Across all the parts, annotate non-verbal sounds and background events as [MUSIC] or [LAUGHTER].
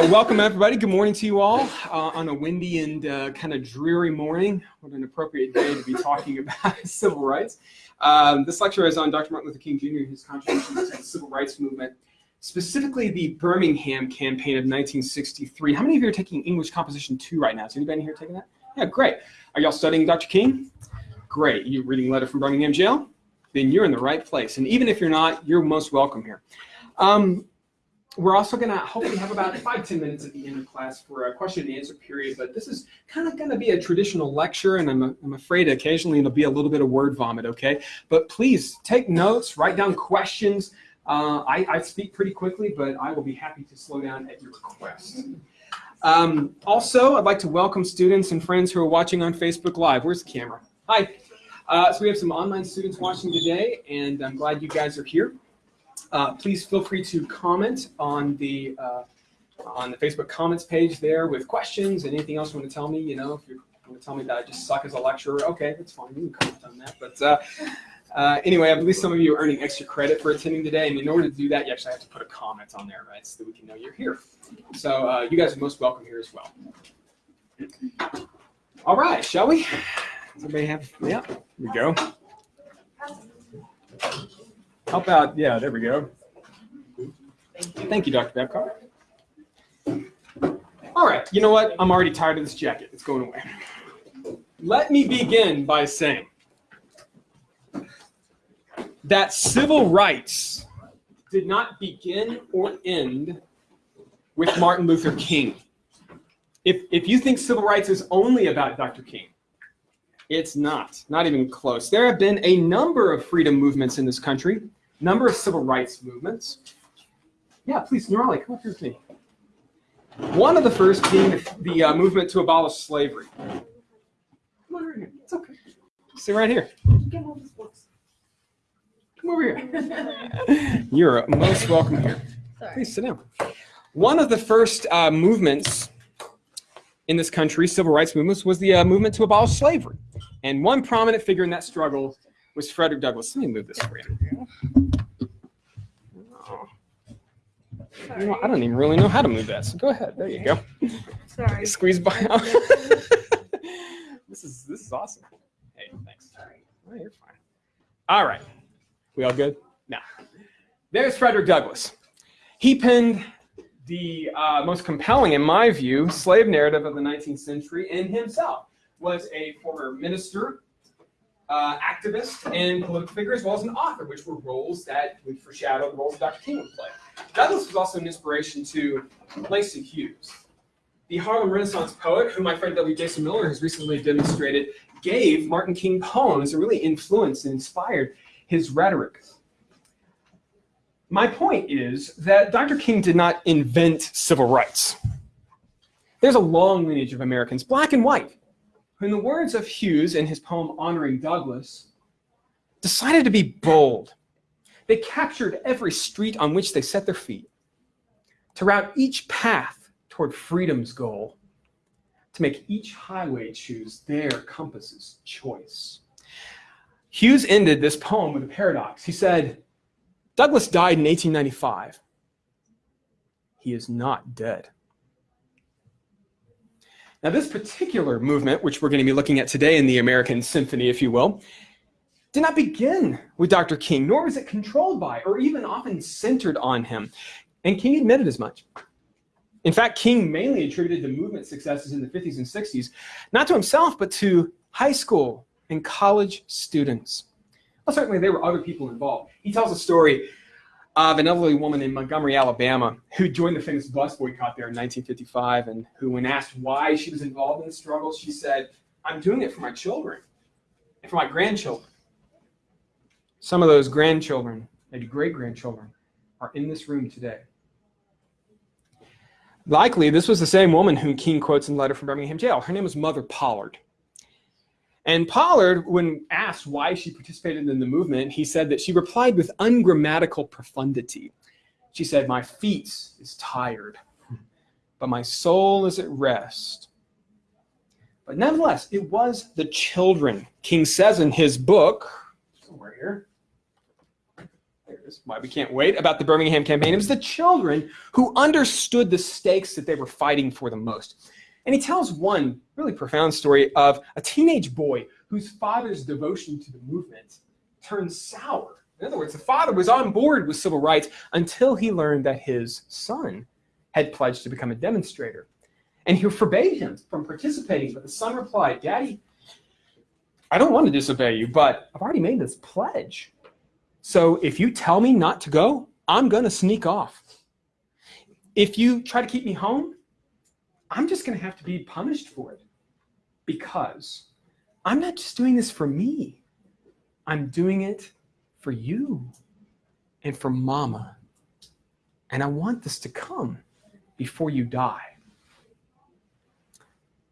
Uh, welcome everybody. Good morning to you all uh, on a windy and uh, kind of dreary morning. What an appropriate day to be talking [LAUGHS] about civil rights. Um, this lecture is on Dr. Martin Luther King Jr. and his contributions to the civil rights movement, specifically the Birmingham campaign of 1963. How many of you are taking English Composition 2 right now? Is anybody here taking that? Yeah, great. Are y'all studying Dr. King? Great. You reading a Letter from Birmingham Jail? Then you're in the right place. And even if you're not, you're most welcome here. Um, we're also going to hopefully have about five, 10 minutes at the end of class for a question and answer period, but this is kind of going to be a traditional lecture, and I'm, I'm afraid occasionally it'll be a little bit of word vomit, okay? But please take notes, write down questions. Uh, I, I, speak pretty quickly, but I will be happy to slow down at your request. Um, also, I'd like to welcome students and friends who are watching on Facebook Live. Where's the camera? Hi. Uh, so we have some online students watching today, and I'm glad you guys are here. Uh, please feel free to comment on the uh, on the Facebook comments page there with questions and anything else you want to tell me. You know, if you want to tell me that I just suck as a lecturer, okay, that's fine. You can comment on that. But uh, uh, anyway, I believe some of you are earning extra credit for attending today, and in order to do that, you actually have to put a comment on there, right, so that we can know you're here. So uh, you guys are most welcome here as well. All right, shall we? Does everybody have? Yeah, here we go. How about, yeah, there we go. Thank you, Dr. Babcock. All right, you know what? I'm already tired of this jacket. It's going away. Let me begin by saying that civil rights did not begin or end with Martin Luther King. If, if you think civil rights is only about Dr. King, it's not, not even close. There have been a number of freedom movements in this country number of civil rights movements. Yeah, please, Nurali, come up here with me. One of the first being the, the uh, movement to abolish slavery. Come on right here. It's okay. Sit right here. Come over here. [LAUGHS] You're most welcome here. Sorry. Please sit down. One of the first uh, movements in this country, civil rights movements, was the uh, movement to abolish slavery. And one prominent figure in that struggle was Frederick Douglass. Let me move this for you. Oh. You know, I don't even really know how to move that. So go ahead. There you go. Sorry. Squeeze by [LAUGHS] this is this is awesome. Hey, thanks. Sorry. Oh, you're fine. All right. We all good? Now, there's Frederick Douglass. He penned the uh, most compelling, in my view, slave narrative of the 19th century, and himself was a former minister uh, activist and political figure, as well as an author, which were roles that would foreshadow the roles Dr. King would play. Douglass was also an inspiration to Langston Hughes. The Harlem Renaissance poet, who my friend W. Jason Miller has recently demonstrated, gave Martin King poems that really influenced and inspired his rhetoric. My point is that Dr. King did not invent civil rights. There's a long lineage of Americans, black and white, in the words of Hughes in his poem honoring Douglass, decided to be bold. They captured every street on which they set their feet, to route each path toward freedom's goal, to make each highway choose their compass's choice. Hughes ended this poem with a paradox. He said, Douglass died in 1895. He is not dead. Now, this particular movement, which we're going to be looking at today in the American Symphony, if you will, did not begin with Dr. King, nor was it controlled by or even often centered on him. And King admitted as much. In fact, King mainly attributed the movement successes in the 50s and 60s, not to himself, but to high school and college students. Well, certainly there were other people involved. He tells a story of an elderly woman in Montgomery, Alabama, who joined the famous bus boycott there in 1955, and who, when asked why she was involved in the struggle, she said, I'm doing it for my children and for my grandchildren. Some of those grandchildren, maybe great-grandchildren, are in this room today. Likely, this was the same woman whom King quotes in the letter from Birmingham jail. Her name was Mother Pollard. And Pollard, when asked why she participated in the movement, he said that she replied with ungrammatical profundity. She said, my feet is tired, but my soul is at rest. But nevertheless, it was the children. King says in his book, here, why we can't wait, about the Birmingham campaign. It was the children who understood the stakes that they were fighting for the most. And he tells one really profound story of a teenage boy whose father's devotion to the movement turned sour. In other words, the father was on board with civil rights until he learned that his son had pledged to become a demonstrator. And he forbade him from participating, but the son replied, Daddy, I don't want to disobey you, but I've already made this pledge. So if you tell me not to go, I'm going to sneak off. If you try to keep me home, I'm just going to have to be punished for it because I'm not just doing this for me. I'm doing it for you and for mama. And I want this to come before you die.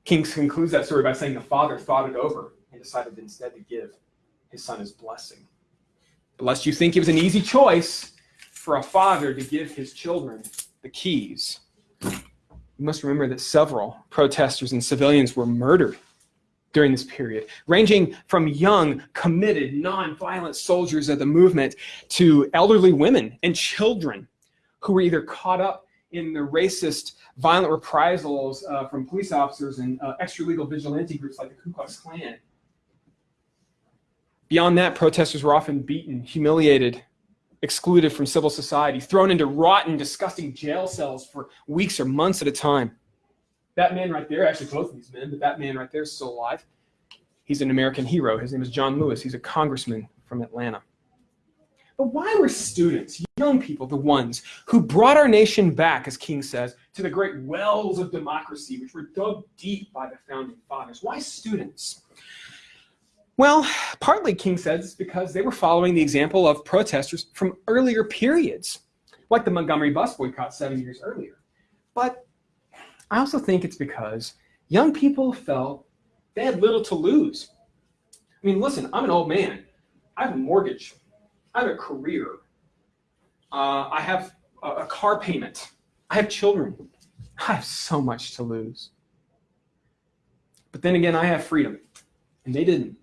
King concludes that story by saying the father thought it over and decided instead to give his son his blessing. But lest you think it was an easy choice for a father to give his children the keys, you must remember that several protesters and civilians were murdered during this period, ranging from young, committed, non-violent soldiers of the movement to elderly women and children who were either caught up in the racist, violent reprisals uh, from police officers and uh, extra-legal vigilante groups like the Ku Klux Klan. Beyond that, protesters were often beaten, humiliated, excluded from civil society, thrown into rotten, disgusting jail cells for weeks or months at a time. That man right there, actually both of these men, but that man right there is still alive. He's an American hero. His name is John Lewis. He's a congressman from Atlanta. But why were students, young people, the ones who brought our nation back, as King says, to the great wells of democracy, which were dug deep by the founding fathers? Why students? Well, partly, King says, it's because they were following the example of protesters from earlier periods, like the Montgomery bus boycott seven years earlier. But I also think it's because young people felt they had little to lose. I mean, listen, I'm an old man. I have a mortgage. I have a career. Uh, I have a, a car payment. I have children. I have so much to lose. But then again, I have freedom, and they didn't.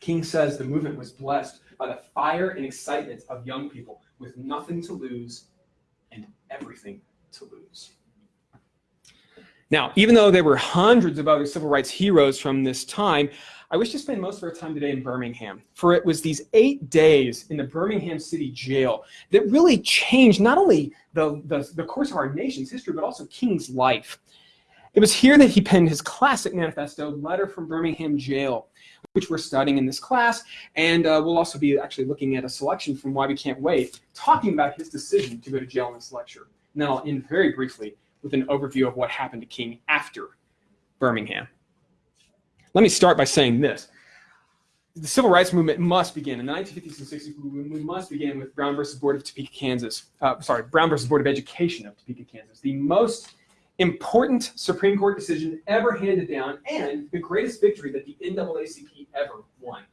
King says the movement was blessed by the fire and excitement of young people with nothing to lose and everything to lose. Now, even though there were hundreds of other civil rights heroes from this time, I wish to spend most of our time today in Birmingham, for it was these eight days in the Birmingham City Jail that really changed not only the, the, the course of our nation's history, but also King's life. It was here that he penned his classic manifesto, Letter from Birmingham Jail, which we're studying in this class, and uh, we'll also be actually looking at a selection from Why We Can't Wait, talking about his decision to go to jail in this lecture. And then I'll end very briefly with an overview of what happened to King after Birmingham. Let me start by saying this. The civil rights movement must begin in the 1950s and 60s. We must begin with Brown versus Board of Topeka, Kansas. Uh, sorry, Brown versus Board of Education of Topeka, Kansas. The most important Supreme Court decision ever handed down and the greatest victory that the NAACP ever won.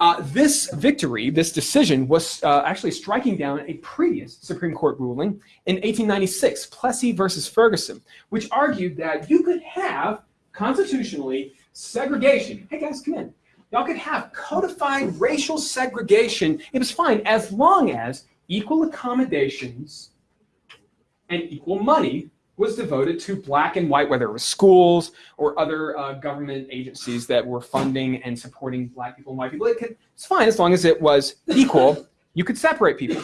Uh, this victory, this decision, was uh, actually striking down a previous Supreme Court ruling in 1896, Plessy versus Ferguson, which argued that you could have constitutionally segregation. Hey guys, come in. Y'all could have codified racial segregation. It was fine as long as equal accommodations and equal money was devoted to black and white, whether it was schools or other uh, government agencies that were funding and supporting black people and white people. It could, it's fine as long as it was equal. You could separate people.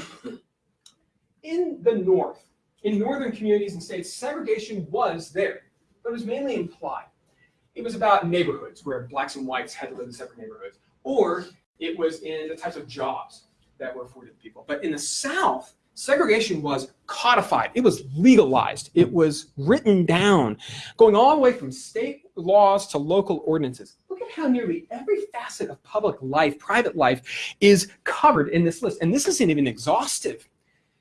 In the North, in northern communities and states, segregation was there, but it was mainly implied. It was about neighborhoods where blacks and whites had to live in separate neighborhoods, or it was in the types of jobs that were afforded people. But in the South, segregation was codified. It was legalized. It was written down, going all the way from state laws to local ordinances. Look at how nearly every facet of public life, private life, is covered in this list. And this isn't even exhaustive.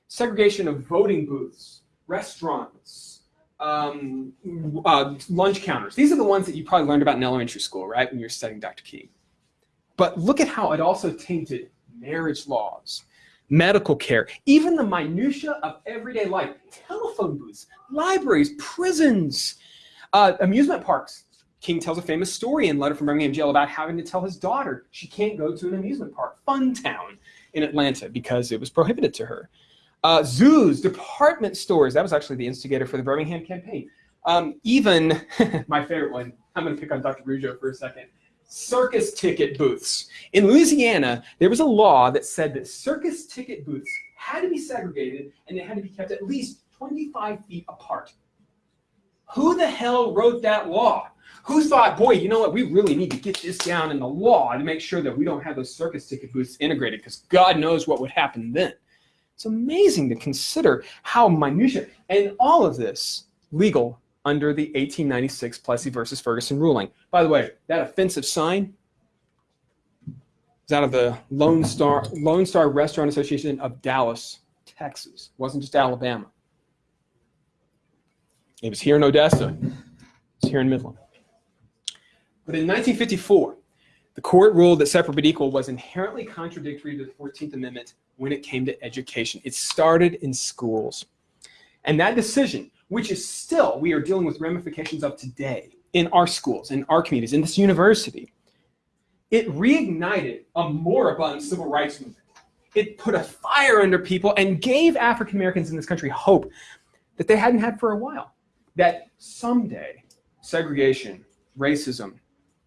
Segregation of voting booths, restaurants, um, uh, lunch counters. These are the ones that you probably learned about in elementary school, right, when you're studying Dr. King. But look at how it also tainted marriage laws, medical care, even the minutia of everyday life, telephone booths, libraries, prisons, uh, amusement parks. King tells a famous story in Letter from Birmingham Jail about having to tell his daughter she can't go to an amusement park, Fun Town. in Atlanta because it was prohibited to her. Uh, zoos, department stores, that was actually the instigator for the Birmingham campaign. Um, even, [LAUGHS] my favorite one, I'm going to pick on Dr. Rougeot for a second, circus ticket booths. In Louisiana, there was a law that said that circus ticket booths had to be segregated and they had to be kept at least 25 feet apart. Who the hell wrote that law? Who thought, boy, you know what, we really need to get this down in the law to make sure that we don't have those circus ticket booths integrated because God knows what would happen then. It's amazing to consider how minutiae, and all of this legal under the 1896 Plessy versus Ferguson ruling. By the way, that offensive sign is out of the Lone Star, Lone Star Restaurant Association of Dallas, Texas. It wasn't just Alabama. It was here in Odessa. It's here in Midland. But in 1954, the court ruled that separate but equal was inherently contradictory to the 14th Amendment when it came to education. It started in schools. And that decision, which is still, we are dealing with ramifications of today in our schools, in our communities, in this university, it reignited a moribund civil rights movement. It put a fire under people and gave African Americans in this country hope that they hadn't had for a while. That someday segregation, racism,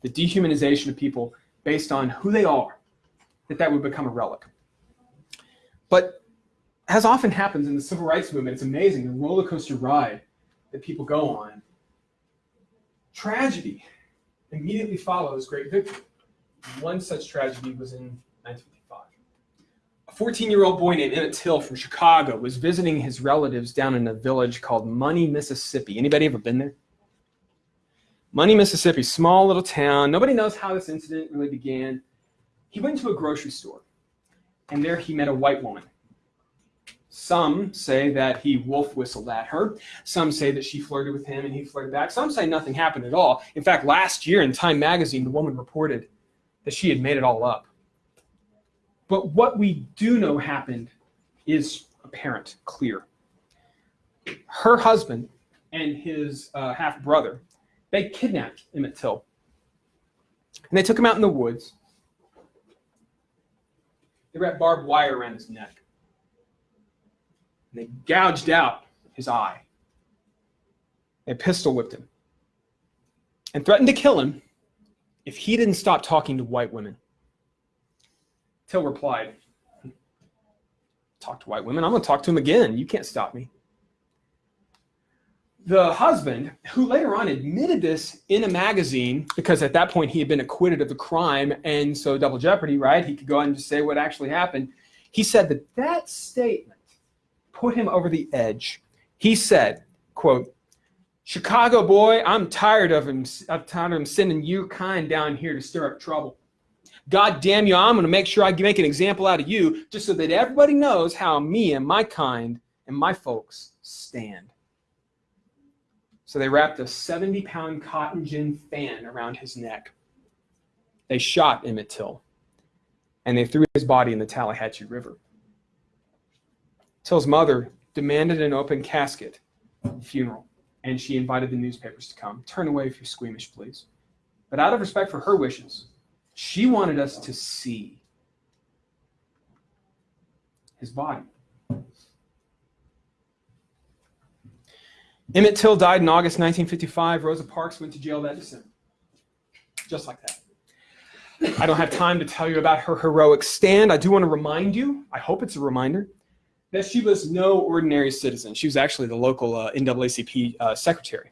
the dehumanization of people based on who they are, that that would become a relic. But as often happens in the civil rights movement, it's amazing the roller coaster ride that people go on. Tragedy immediately follows great victory. One such tragedy was in 1955. A 14-year-old boy named Emmett Till from Chicago was visiting his relatives down in a village called Money, Mississippi. Anybody ever been there? Money, Mississippi, small little town. Nobody knows how this incident really began. He went to a grocery store, and there he met a white woman. Some say that he wolf whistled at her. Some say that she flirted with him and he flirted back. Some say nothing happened at all. In fact, last year in Time magazine, the woman reported that she had made it all up. But what we do know happened is apparent, clear. Her husband and his uh, half brother, they kidnapped Emmett Till. And they took him out in the woods. They wrapped barbed wire around his neck. And they gouged out his eye. They pistol whipped him and threatened to kill him if he didn't stop talking to white women. Till replied, talk to white women, I'm going to talk to him again. You can't stop me. The husband, who later on admitted this in a magazine, because at that point he had been acquitted of the crime, and so double jeopardy, right? He could go on and just say what actually happened. He said that that statement put him over the edge. He said, quote, Chicago boy, I'm tired of him. I'm tired of him sending you kind down here to stir up trouble. God damn you, I'm going to make sure I make an example out of you just so that everybody knows how me and my kind and my folks stand. So they wrapped a 70 pound cotton gin fan around his neck. They shot Emmett Till and they threw his body in the Tallahatchie River. Till's mother demanded an open casket funeral and she invited the newspapers to come. Turn away if you're squeamish, please. But out of respect for her wishes, she wanted us to see his body. Emmett Till died in August 1955. Rosa Parks went to jail that December. Just like that. I don't have time to tell you about her heroic stand. I do want to remind you, I hope it's a reminder, that she was no ordinary citizen. She was actually the local uh, NAACP uh, secretary.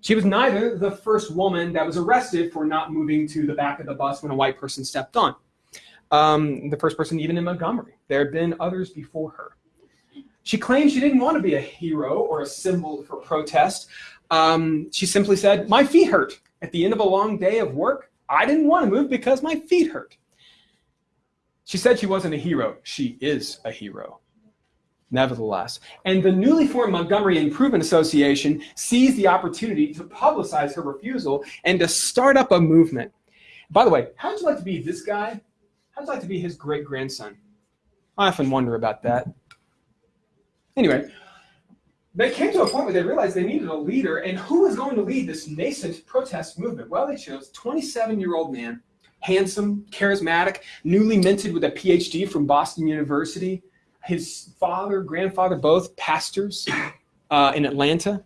She was neither the first woman that was arrested for not moving to the back of the bus when a white person stepped on. Um, the first person even in Montgomery. There had been others before her. She claimed she didn't want to be a hero or a symbol for protest. Um, she simply said, my feet hurt. At the end of a long day of work, I didn't want to move because my feet hurt. She said she wasn't a hero. She is a hero nevertheless. And the newly formed Montgomery Improvement Association sees the opportunity to publicize her refusal and to start up a movement. By the way, how would you like to be this guy? How would you like to be his great-grandson? I often wonder about that. Anyway, they came to a point where they realized they needed a leader, and who was going to lead this nascent protest movement? Well, they chose 27-year-old man handsome, charismatic, newly minted with a PhD from Boston University. His father, grandfather, both pastors uh, in Atlanta.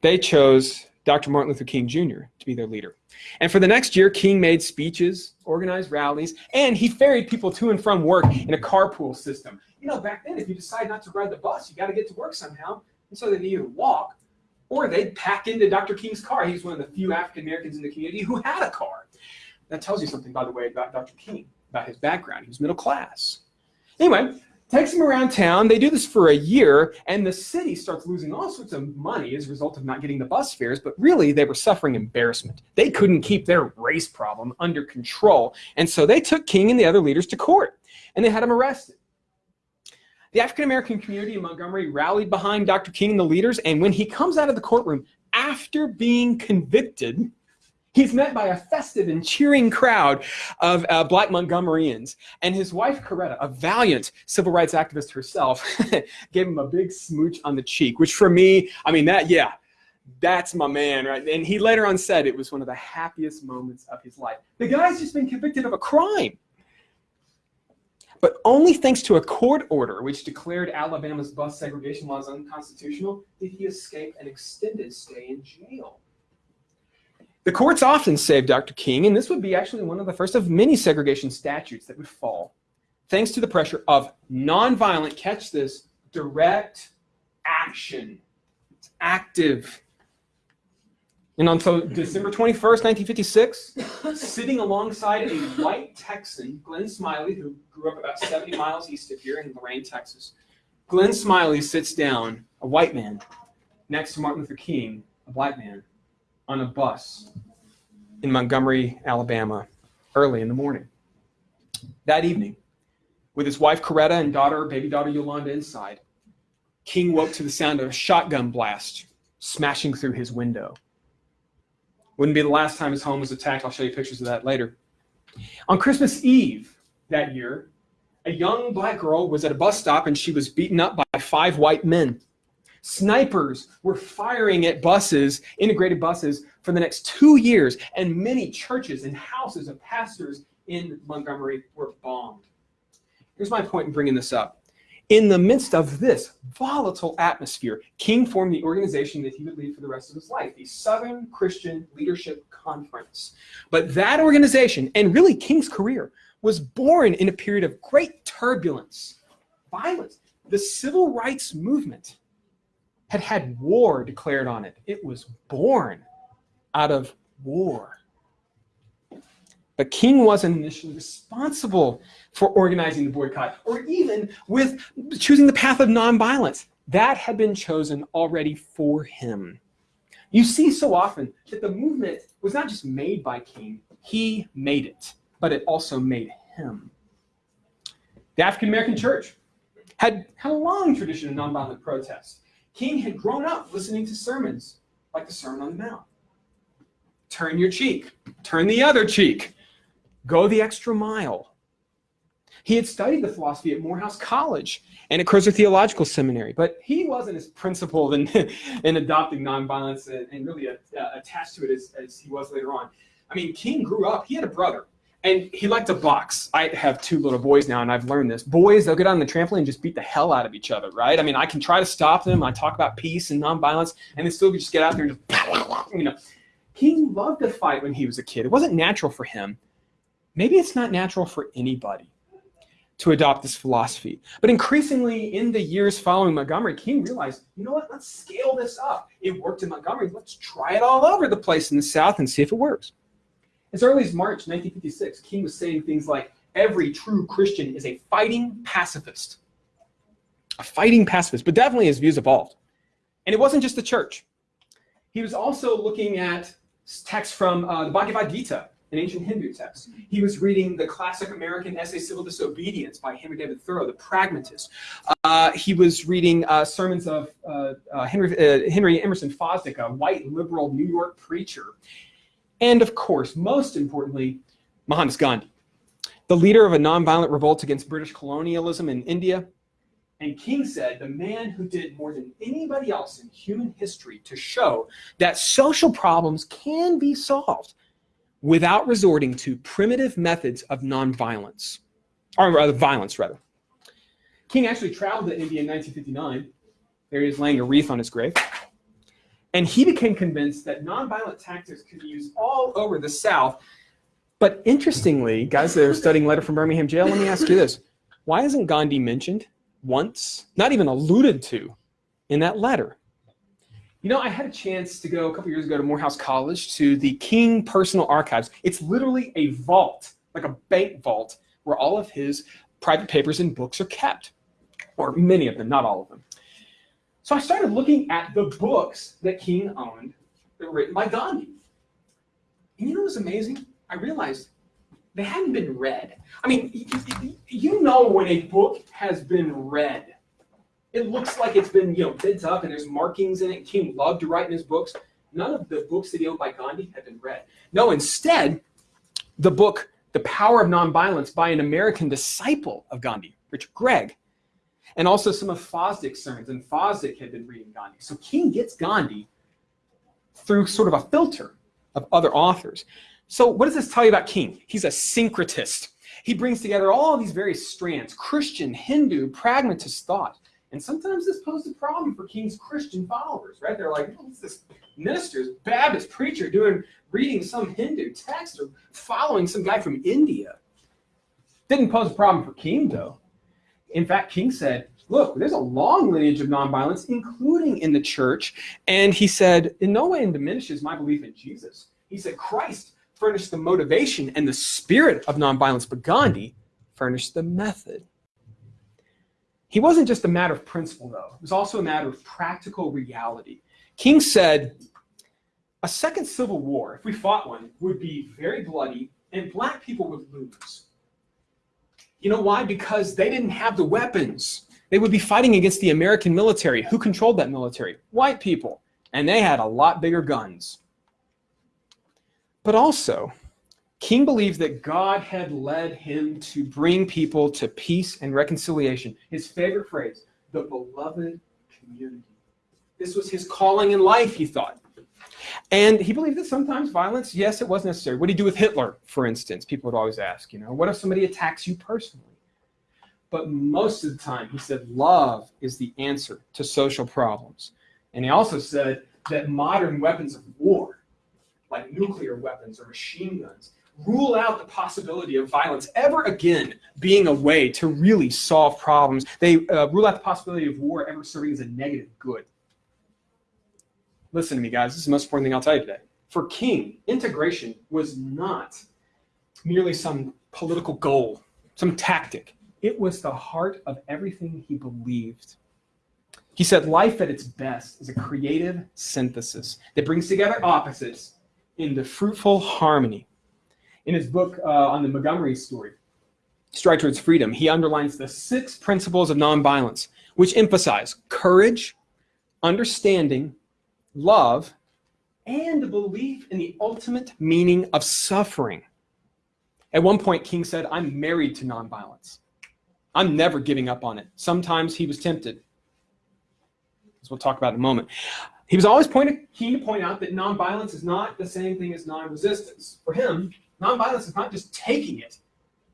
They chose Dr. Martin Luther King Jr. to be their leader. And for the next year, King made speeches, organized rallies, and he ferried people to and from work in a carpool system. You know, back then, if you decide not to ride the bus, you got to get to work somehow. And so they'd either walk or they'd pack into Dr. King's car. He was one of the few African Americans in the community who had a car. That tells you something, by the way, about Dr. King, about his background. He was middle class. Anyway, takes him around town. They do this for a year, and the city starts losing all sorts of money as a result of not getting the bus fares. But really, they were suffering embarrassment. They couldn't keep their race problem under control. And so they took King and the other leaders to court, and they had him arrested. The African American community in Montgomery rallied behind Dr. King and the leaders, and when he comes out of the courtroom after being convicted, He's met by a festive and cheering crowd of uh, black Montgomeryans. And his wife, Coretta, a valiant civil rights activist herself, [LAUGHS] gave him a big smooch on the cheek, which for me, I mean, that, yeah, that's my man, right? And he later on said it was one of the happiest moments of his life. The guy's just been convicted of a crime. But only thanks to a court order which declared Alabama's bus segregation laws unconstitutional did he escape an extended stay in jail. The courts often saved Dr. King, and this would be actually one of the first of many segregation statutes that would fall, thanks to the pressure of nonviolent, catch this, direct action. It's active. And until December 21st, 1956, sitting alongside a white Texan, Glenn Smiley, who grew up about 70 miles east of here in Loraine, Texas, Glenn Smiley sits down, a white man, next to Martin Luther King, a black man on a bus in Montgomery, Alabama, early in the morning. That evening, with his wife Coretta and daughter, baby daughter Yolanda inside, King woke to the sound of a shotgun blast smashing through his window. Wouldn't be the last time his home was attacked. I'll show you pictures of that later. On Christmas Eve that year, a young black girl was at a bus stop and she was beaten up by five white men. Snipers were firing at buses, integrated buses, for the next two years, and many churches and houses of pastors in Montgomery were bombed. Here's my point in bringing this up. In the midst of this volatile atmosphere, King formed the organization that he would lead for the rest of his life, the Southern Christian Leadership Conference. But that organization, and really King's career, was born in a period of great turbulence, violence. The civil rights movement had had war declared on it. It was born out of war. But King wasn't initially responsible for organizing the boycott or even with choosing the path of nonviolence. That had been chosen already for him. You see so often that the movement was not just made by King, he made it, but it also made him. The African American church had, had a long tradition of nonviolent protest. King had grown up listening to sermons like the Sermon on the Mount. Turn your cheek, turn the other cheek, go the extra mile. He had studied the philosophy at Morehouse College and at Crozer Theological Seminary, but he wasn't as principled in, [LAUGHS] in adopting nonviolence and, and really uh, attached to it as, as he was later on. I mean, King grew up, he had a brother and he liked to box. I have two little boys now, and I've learned this. Boys, they'll get on the trampoline and just beat the hell out of each other, right? I mean, I can try to stop them. I talk about peace and nonviolence, and they still just get out there and just, you know. He loved to fight when he was a kid. It wasn't natural for him. Maybe it's not natural for anybody to adopt this philosophy. But increasingly, in the years following Montgomery, King realized, you know what, let's scale this up. It worked in Montgomery. Let's try it all over the place in the South and see if it works. As early as March 1956, King was saying things like, every true Christian is a fighting pacifist. A fighting pacifist, but definitely his views evolved. And it wasn't just the church. He was also looking at texts from uh, the Bhagavad Gita, an ancient Hindu text. He was reading the classic American essay Civil Disobedience by Henry David Thoreau, the pragmatist. Uh, he was reading uh, sermons of uh, uh, Henry, uh, Henry Emerson Fosdick, a white liberal New York preacher. And of course, most importantly, Mohandas Gandhi, the leader of a nonviolent revolt against British colonialism in India. And King said, the man who did more than anybody else in human history to show that social problems can be solved without resorting to primitive methods of nonviolence, or rather, violence, rather. King actually traveled to India in 1959. There he is laying a wreath on his grave. And he became convinced that nonviolent tactics could be used all over the South. But interestingly, guys that are studying Letter from Birmingham Jail, let me ask you this. Why isn't Gandhi mentioned once, not even alluded to, in that letter? You know, I had a chance to go a couple years ago to Morehouse College to the King Personal Archives. It's literally a vault, like a bank vault, where all of his private papers and books are kept, or many of them, not all of them. So I started looking at the books that King owned that were written by Gandhi. And you know what's amazing? I realized they hadn't been read. I mean, you know when a book has been read. It looks like it's been, you know, bent up and there's markings in it. King loved to write in his books. None of the books that he owned by Gandhi had been read. No, instead, the book, The Power of Nonviolence by an American disciple of Gandhi, Richard Gregg, and also some of Fosdick's sermons. And Fosdick had been reading Gandhi. So King gets Gandhi through sort of a filter of other authors. So what does this tell you about King? He's a syncretist. He brings together all these various strands, Christian, Hindu, pragmatist thought. And sometimes this posed a problem for King's Christian followers, right? They're like, what's this minister's Baptist preacher doing, reading some Hindu text or following some guy from India? Didn't pose a problem for King, though. In fact, King said, look, there's a long lineage of nonviolence, including in the church. And he said, in no way diminishes my belief in Jesus. He said, Christ furnished the motivation and the spirit of nonviolence, but Gandhi furnished the method. He wasn't just a matter of principle, though. It was also a matter of practical reality. King said, a second civil war, if we fought one, would be very bloody, and black people would lose. You know why? Because they didn't have the weapons. They would be fighting against the American military. Who controlled that military? White people. And they had a lot bigger guns. But also, King believed that God had led him to bring people to peace and reconciliation. His favorite phrase, the beloved community. This was his calling in life, he thought. And he believed that sometimes violence, yes, it was necessary. What do you do with Hitler, for instance? People would always ask, you know, what if somebody attacks you personally? But most of the time, he said love is the answer to social problems. And he also said that modern weapons of war, like nuclear weapons or machine guns, rule out the possibility of violence ever again being a way to really solve problems. They uh, rule out the possibility of war ever serving as a negative good. Listen to me, guys. This is the most important thing I'll tell you today. For King, integration was not merely some political goal, some tactic. It was the heart of everything he believed. He said life at its best is a creative synthesis that brings together opposites into fruitful harmony. In his book uh, on the Montgomery story, Stride Towards Freedom, he underlines the six principles of nonviolence, which emphasize courage, understanding, love, and belief in the ultimate meaning of suffering. At one point, King said, I'm married to nonviolence. I'm never giving up on it. Sometimes he was tempted, as we'll talk about in a moment. He was always pointed, keen to point out that nonviolence is not the same thing as non-resistance. For him, nonviolence is not just taking it,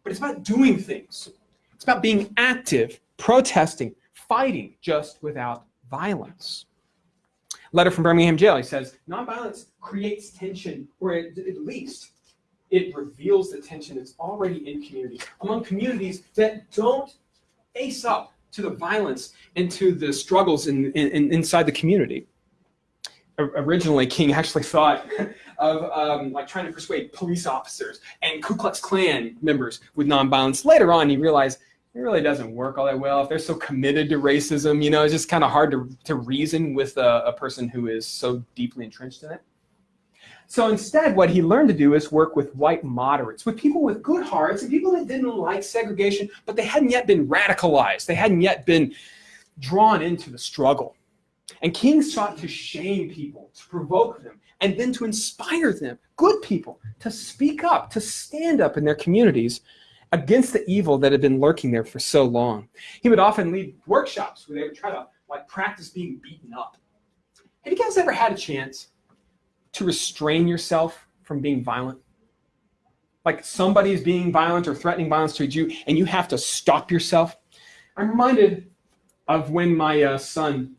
but it's about doing things. It's about being active, protesting, fighting just without violence letter from Birmingham Jail. He says, nonviolence creates tension, or at, at least it reveals the tension that's already in communities, among communities that don't face up to the violence and to the struggles in, in, inside the community. Originally, King actually thought [LAUGHS] of um, like trying to persuade police officers and Ku Klux Klan members with nonviolence. Later on, he realized it really doesn't work all that well. If they're so committed to racism, you know, it's just kind of hard to, to reason with a, a person who is so deeply entrenched in it. So instead, what he learned to do is work with white moderates, with people with good hearts and people that didn't like segregation, but they hadn't yet been radicalized. They hadn't yet been drawn into the struggle. And King sought to shame people, to provoke them, and then to inspire them, good people, to speak up, to stand up in their communities against the evil that had been lurking there for so long. He would often lead workshops where they would try to like practice being beaten up. Have you guys ever had a chance to restrain yourself from being violent? like somebody is being violent or threatening violence towards you, and you have to stop yourself. I'm reminded of when my uh, son,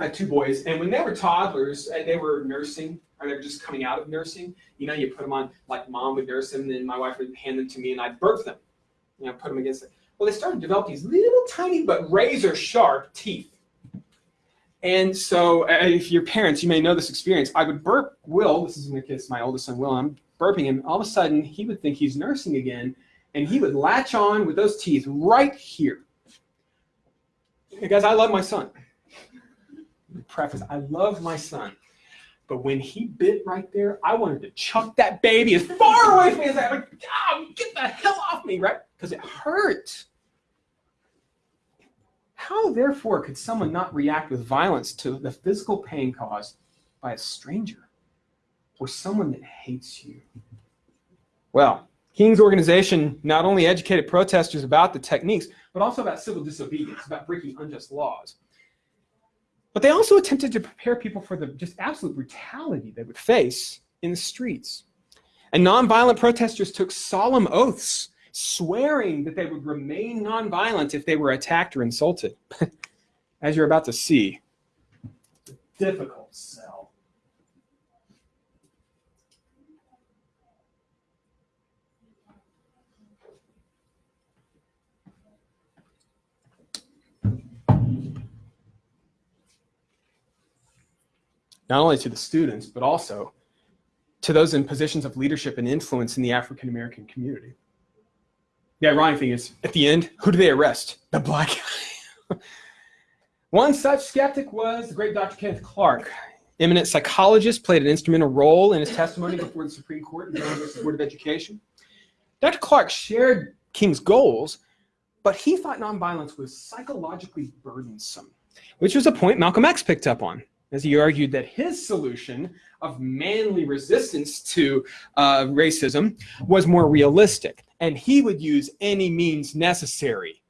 I had two boys, and when they were toddlers and they were nursing, or they were just coming out of nursing, you know, you put them on, like mom would nurse them, and then my wife would hand them to me, and I'd birth them, you know, put them against it. Well, they started to develop these little tiny but razor sharp teeth. And so, if you're parents, you may know this experience. I would burp Will, this is in the case my oldest son Will, I'm burping him. All of a sudden, he would think he's nursing again, and he would latch on with those teeth right here. Hey guys, I love my son. Preface, I love my son. But when he bit right there, I wanted to chuck that baby as far away from me as I could. Oh, get the hell off me, right? Because it hurt. How, therefore, could someone not react with violence to the physical pain caused by a stranger or someone that hates you? Well, King's organization not only educated protesters about the techniques, but also about civil disobedience, about breaking unjust laws. But they also attempted to prepare people for the just absolute brutality they would face in the streets. And nonviolent protesters took solemn oaths, swearing that they would remain nonviolent if they were attacked or insulted. [LAUGHS] As you're about to see, difficult sell. Not only to the students, but also to those in positions of leadership and influence in the African American community. The ironic thing is, at the end, who do they arrest? The black guy. [LAUGHS] One such skeptic was the great Dr. Kenneth Clark. Eminent psychologist played an instrumental role in his testimony before the Supreme Court and the Board of Education. Dr. Clark shared King's goals, but he thought nonviolence was psychologically burdensome, which was a point Malcolm X picked up on as he argued that his solution of manly resistance to uh, racism was more realistic, and he would use any means necessary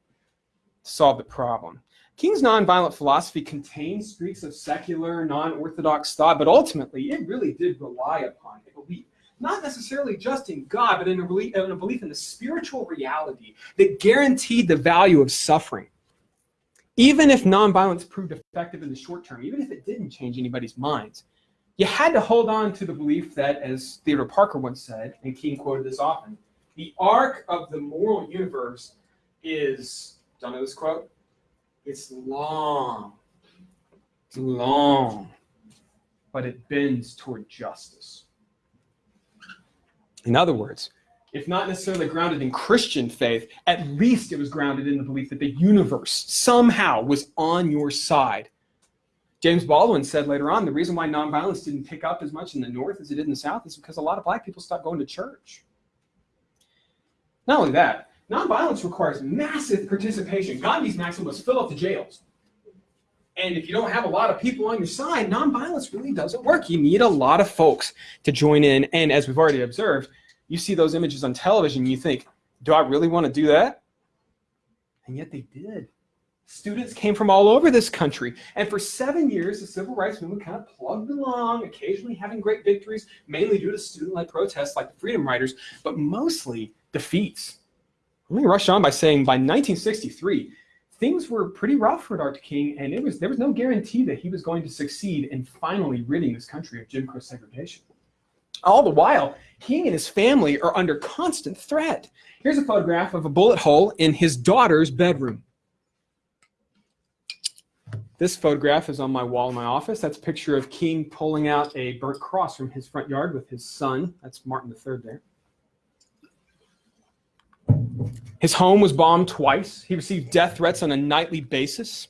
to solve the problem. King's nonviolent philosophy contained streaks of secular, non-orthodox thought, but ultimately it really did rely upon a belief, not necessarily just in God, but in a belief in, a belief in the spiritual reality that guaranteed the value of suffering even if nonviolence proved effective in the short term, even if it didn't change anybody's minds, you had to hold on to the belief that, as Theodore Parker once said, and King quoted this often, the arc of the moral universe is, don't know this quote? It's long, it's long, but it bends toward justice. In other words, if not necessarily grounded in Christian faith, at least it was grounded in the belief that the universe somehow was on your side. James Baldwin said later on, the reason why nonviolence didn't pick up as much in the North as it did in the South is because a lot of black people stopped going to church. Not only that, nonviolence requires massive participation. Gandhi's maxim was fill up the jails. And if you don't have a lot of people on your side, nonviolence really doesn't work. You need a lot of folks to join in. And as we've already observed, you see those images on television, you think, do I really want to do that? And yet they did. Students came from all over this country. And for seven years, the civil rights movement kind of plugged along, occasionally having great victories, mainly due to student-led protests like the Freedom Riders, but mostly defeats. Let me rush on by saying by 1963, things were pretty rough for Dr. King, and it was there was no guarantee that he was going to succeed in finally ridding this country of Jim Crow segregation. All the while, King and his family are under constant threat. Here's a photograph of a bullet hole in his daughter's bedroom. This photograph is on my wall in my office. That's a picture of King pulling out a burnt cross from his front yard with his son. That's Martin III there. His home was bombed twice. He received death threats on a nightly basis.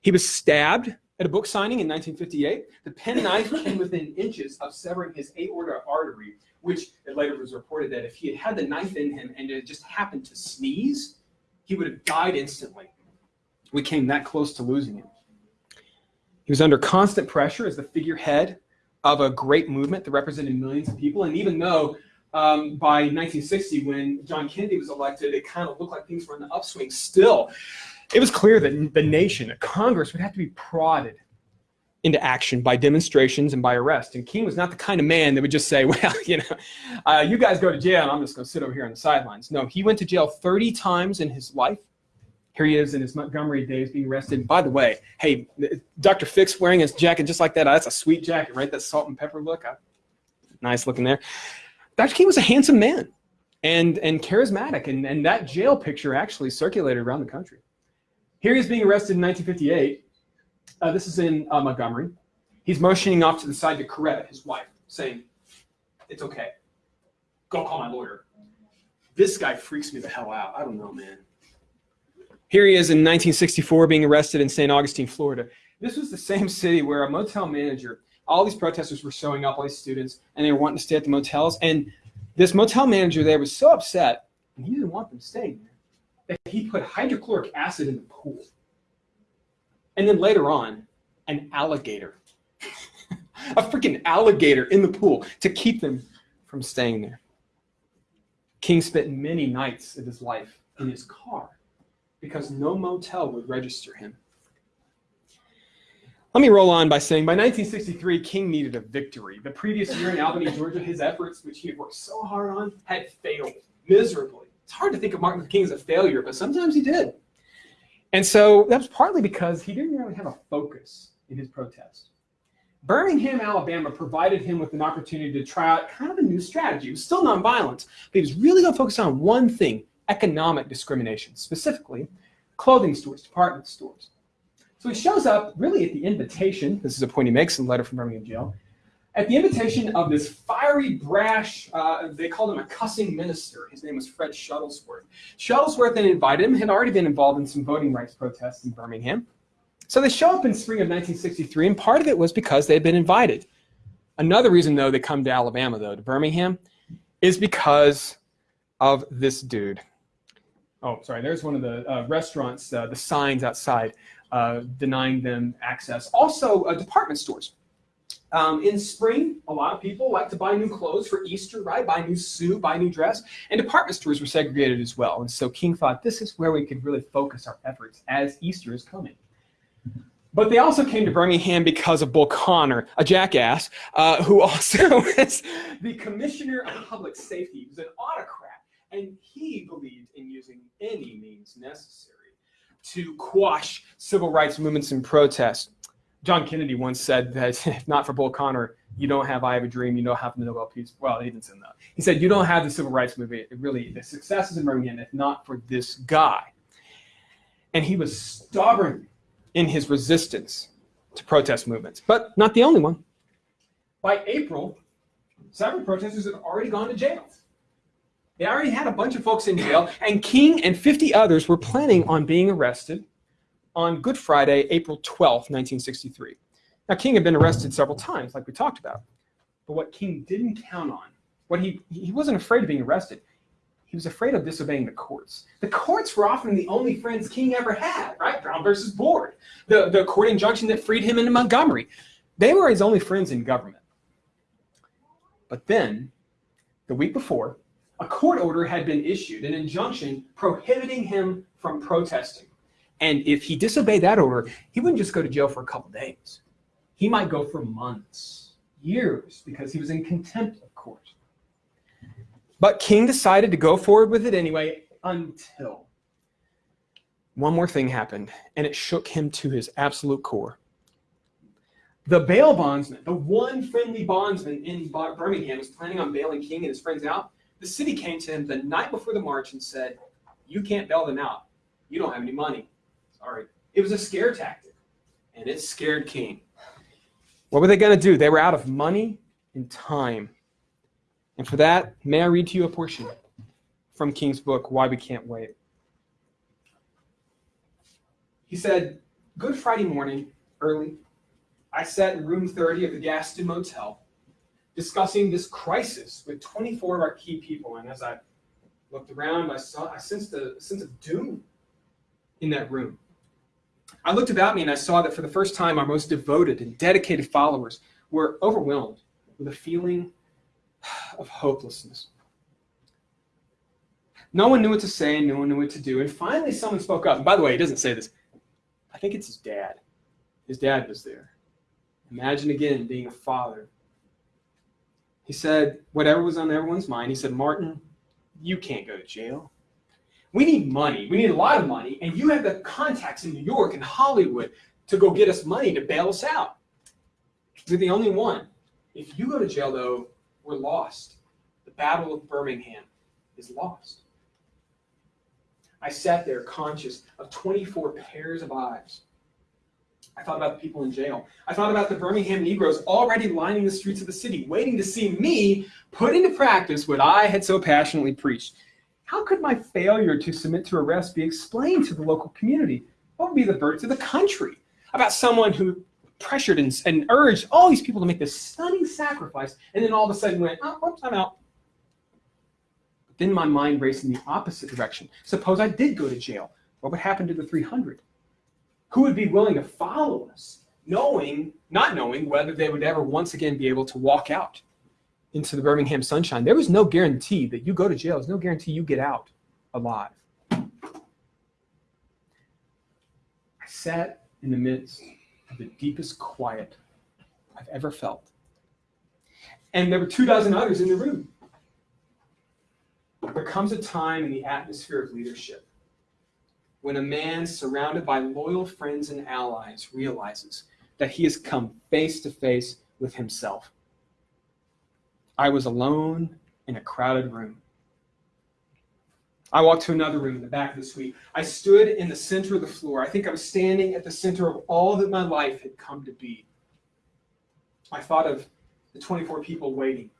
He was stabbed at a book signing in 1958, the penknife came within inches of severing his aorta artery, which it later was reported that if he had had the knife in him and it just happened to sneeze, he would have died instantly. We came that close to losing him. He was under constant pressure as the figurehead of a great movement that represented millions of people. And even though um, by 1960, when John Kennedy was elected, it kind of looked like things were in the upswing still it was clear that the nation, that Congress would have to be prodded into action by demonstrations and by arrest. And King was not the kind of man that would just say, [LAUGHS] well, you know, uh, you guys go to jail and I'm just going to sit over here on the sidelines. No, he went to jail 30 times in his life. Here he is in his Montgomery days being arrested. By the way, hey, Dr. Fix wearing his jacket just like that. That's a sweet jacket, right? That salt and pepper look. Uh, nice looking there. Dr. King was a handsome man and, and charismatic. And, and that jail picture actually circulated around the country. Here he is being arrested in 1958 uh, this is in uh, Montgomery. He's motioning off to the side to Coretta, his wife, saying, it's okay. Go call my lawyer. This guy freaks me the hell out. I don't know, man. Here he is in 1964 being arrested in St. Augustine, Florida. This was the same city where a motel manager, all these protesters were showing up, all these students, and they were wanting to stay at the motels. And this motel manager there was so upset, and he didn't want them staying there, that he put hydrochloric acid in the pool. And then later on, an alligator. [LAUGHS] a freaking alligator in the pool to keep them from staying there. King spent many nights of his life in his car because no motel would register him. Let me roll on by saying by 1963, King needed a victory. The previous year in Albany, Georgia, his efforts, which he had worked so hard on, had failed miserably. It's hard to think of Martin Luther King as a failure, but sometimes he did. And so that was partly because he didn't really have a focus in his protest. Birmingham, Alabama provided him with an opportunity to try out kind of a new strategy. It was still nonviolent, but he was really going to focus on one thing, economic discrimination, specifically clothing stores, department stores. So he shows up really at the invitation, this is a point he makes in the letter from Birmingham jail, at the invitation of this fiery, brash, uh, they called him a cussing minister. His name was Fred Shuttlesworth. Shuttlesworth then invited him, had already been involved in some voting rights protests in Birmingham. So they show up in spring of 1963, and part of it was because they had been invited. Another reason, though, they come to Alabama, though, to Birmingham, is because of this dude. Oh, sorry, there's one of the uh, restaurants, uh, the signs outside uh, denying them access. Also, uh, department stores. Um, in spring, a lot of people like to buy new clothes for Easter, right? Buy new suit, buy new dress. And department stores were segregated as well. And so King thought this is where we could really focus our efforts as Easter is coming. But they also came to Birmingham because of Bull Connor, a jackass, uh, who also [LAUGHS] was the commissioner of public safety. He was an autocrat, and he believed in using any means necessary to quash civil rights movements and protests. John Kennedy once said that [LAUGHS] if not for Bull Connor, you don't have I Have a Dream, you don't have the Nobel Peace. Well, he didn't say that. He said you don't have the civil rights movement. It really, the success is in Birmingham, if not for this guy. And he was stubborn in his resistance to protest movements, but not the only one. By April, several protesters had already gone to jail. They already had a bunch of folks in jail, and King and 50 others were planning on being arrested on Good Friday, April 12, 1963. Now, King had been arrested several times, like we talked about. But what King didn't count on, what he, he wasn't afraid of being arrested. He was afraid of disobeying the courts. The courts were often the only friends King ever had, right? Brown versus Board, the, the court injunction that freed him into Montgomery. They were his only friends in government. But then, the week before, a court order had been issued, an injunction prohibiting him from protesting. And if he disobeyed that order, he wouldn't just go to jail for a couple days. He might go for months, years, because he was in contempt of court. But King decided to go forward with it anyway until one more thing happened, and it shook him to his absolute core. The bail bondsman, the one friendly bondsman in Birmingham was planning on bailing King and his friends out. The city came to him the night before the march and said, you can't bail them out. You don't have any money. All right. It was a scare tactic, and it scared King. What were they going to do? They were out of money and time. And for that, may I read to you a portion from King's book, Why We Can't Wait. He said, Good Friday morning, early, I sat in room 30 of the Gaston Motel discussing this crisis with 24 of our key people. And as I looked around, I saw I sensed a sense of doom in that room. I looked about me and I saw that for the first time, our most devoted and dedicated followers were overwhelmed with a feeling of hopelessness. No one knew what to say, no one knew what to do. And finally, someone spoke up. And by the way, he doesn't say this. I think it's his dad. His dad was there. Imagine again being a father. He said, whatever was on everyone's mind, he said, Martin, you can't go to jail. We need money. We need a lot of money. And you have the contacts in New York and Hollywood to go get us money to bail us out. You're the only one. If you go to jail, though, we're lost. The Battle of Birmingham is lost. I sat there conscious of 24 pairs of eyes. I thought about the people in jail. I thought about the Birmingham Negroes already lining the streets of the city, waiting to see me put into practice what I had so passionately preached. How could my failure to submit to arrest be explained to the local community? What would be the verdict of the country about someone who pressured and, and urged all these people to make this stunning sacrifice and then all of a sudden went, oh, I'm out. But then my mind raced in the opposite direction. Suppose I did go to jail. What would happen to the 300? Who would be willing to follow us, knowing, not knowing whether they would ever once again be able to walk out into the Birmingham sunshine? There was no guarantee that you go to jail. There's no guarantee you get out alive. I sat in the midst of the deepest quiet I've ever felt. And there were two dozen others in the room. There comes a time in the atmosphere of leadership when a man surrounded by loyal friends and allies realizes that he has come face to face with himself. I was alone in a crowded room. I walked to another room in the back of the suite. I stood in the center of the floor. I think I was standing at the center of all that my life had come to be. I thought of the 24 people waiting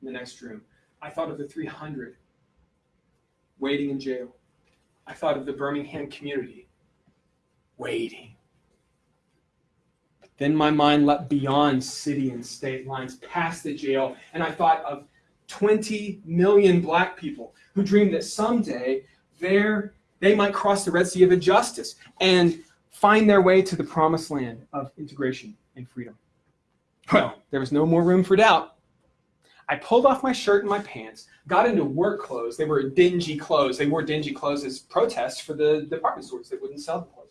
in the next room. I thought of the 300 waiting in jail. I thought of the Birmingham community waiting. Then my mind leapt beyond city and state lines, past the jail, and I thought of 20 million black people who dreamed that someday they might cross the Red Sea of injustice and find their way to the promised land of integration and freedom. Well, there was no more room for doubt. I pulled off my shirt and my pants, got into work clothes. They were dingy clothes. They wore dingy clothes as protest for the department stores that wouldn't sell the clothes.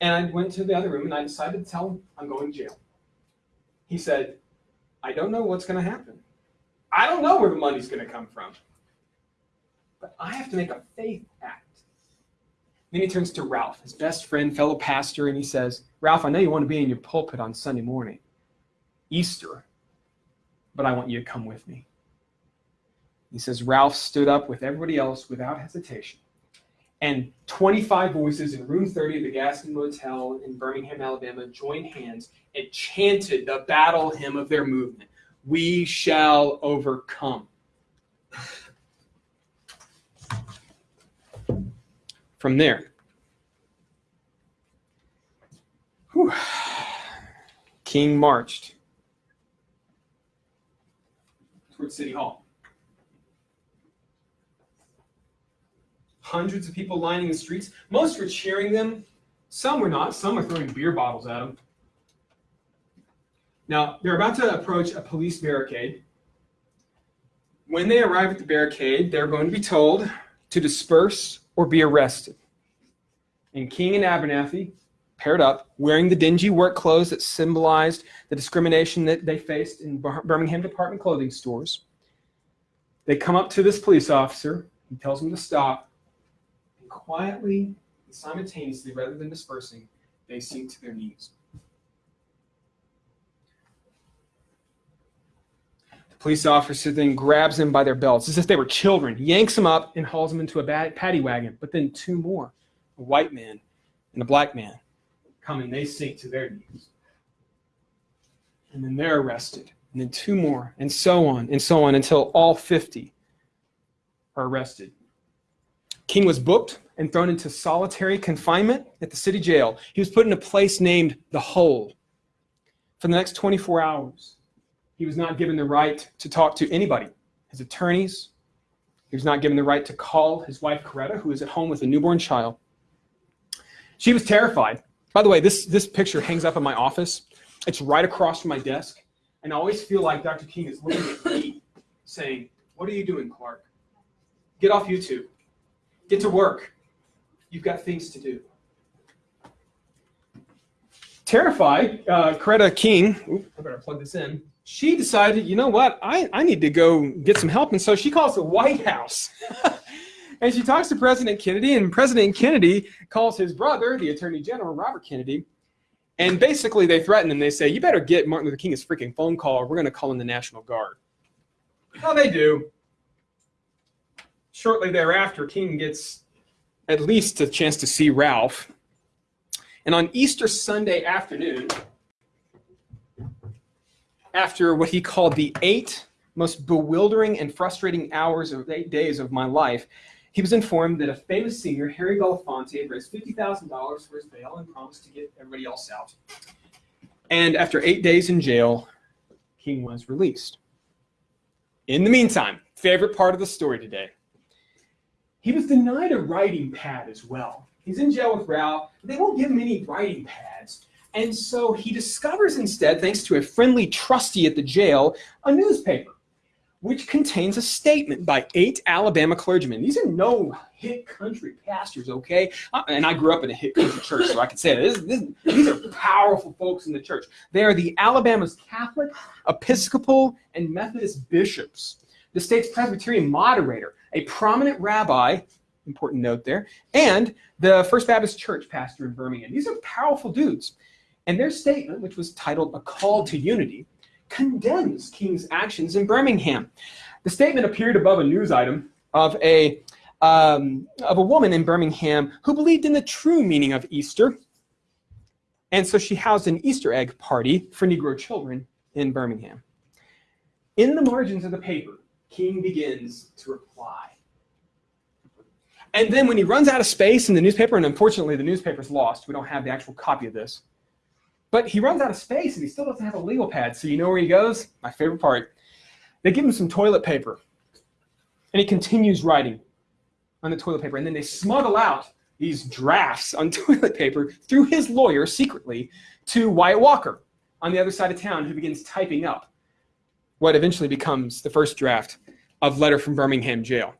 And I went to the other room and I decided to tell him I'm going to jail. He said, I don't know what's going to happen. I don't know where the money's going to come from. But I have to make a faith act. Then he turns to Ralph, his best friend, fellow pastor, and he says, Ralph, I know you want to be in your pulpit on Sunday morning, Easter, but I want you to come with me. He says, Ralph stood up with everybody else without hesitation. And 25 voices in room 30 of the Gaston Motel in Birmingham, Alabama joined hands and chanted the battle hymn of their movement We shall overcome. From there, whew, King marched towards City Hall. Hundreds of people lining the streets. Most were cheering them. Some were not. Some were throwing beer bottles at them. Now, they're about to approach a police barricade. When they arrive at the barricade, they're going to be told to disperse or be arrested. And King and Abernathy paired up, wearing the dingy work clothes that symbolized the discrimination that they faced in Birmingham department clothing stores. They come up to this police officer. He tells them to stop. And quietly and simultaneously, rather than dispersing, they sink to their knees. The police officer then grabs them by their belts as if they were children, yanks them up, and hauls them into a paddy wagon. But then two more, a white man and a black man, come and they sink to their knees. And then they're arrested. And then two more, and so on and so on until all 50 are arrested. King was booked and thrown into solitary confinement at the city jail. He was put in a place named the Hole. For the next 24 hours, he was not given the right to talk to anybody, his attorneys. He was not given the right to call his wife, Coretta, who was at home with a newborn child. She was terrified by the way, this, this picture hangs up in my office. It's right across from my desk. And I always feel like Dr. King is looking at me saying, What are you doing, Clark? Get off YouTube. Get to work. You've got things to do. Terrified, uh, King, oop, I better plug this in, she decided, you know what, I, I need to go get some help. And so she calls the White House. [LAUGHS] and she talks to President Kennedy, and President Kennedy calls his brother, the Attorney General, Robert Kennedy, and basically they threaten him. They say, you better get Martin Luther King freaking phone call, or we're going to call in the National Guard. How they do. Shortly thereafter, King gets at least a chance to see Ralph. And on Easter Sunday afternoon, after what he called the eight most bewildering and frustrating hours of eight days of my life, he was informed that a famous singer, Harry Belafonte, had raised $50,000 for his bail and promised to get everybody else out. And after eight days in jail, King was released. In the meantime, favorite part of the story today. He was denied a writing pad as well. He's in jail with Ralph. They won't give him any writing pads. And so he discovers instead, thanks to a friendly trustee at the jail, a newspaper which contains a statement by eight Alabama clergymen. These are no hick country pastors, okay? Uh, and I grew up in a hick country church, so I could say this, this, these are powerful folks in the church. They are the Alabama's Catholic, Episcopal, and Methodist bishops, the state's Presbyterian moderator, a prominent rabbi, important note there, and the First Baptist Church pastor in Birmingham. These are powerful dudes. And their statement, which was titled A Call to Unity, condemns King's actions in Birmingham. The statement appeared above a news item of a, um, of a woman in Birmingham who believed in the true meaning of Easter. And so she housed an Easter egg party for Negro children in Birmingham. In the margins of the paper, King begins to reply. And then when he runs out of space in the newspaper, and unfortunately the newspaper's lost, we don't have the actual copy of this, but he runs out of space and he still doesn't have a legal pad. So you know where he goes? My favorite part. They give him some toilet paper. And he continues writing on the toilet paper. And then they smuggle out these drafts on [LAUGHS] toilet paper through his lawyer secretly to Wyatt Walker on the other side of town who begins typing up what eventually becomes the first draft of Letter from Birmingham Jail.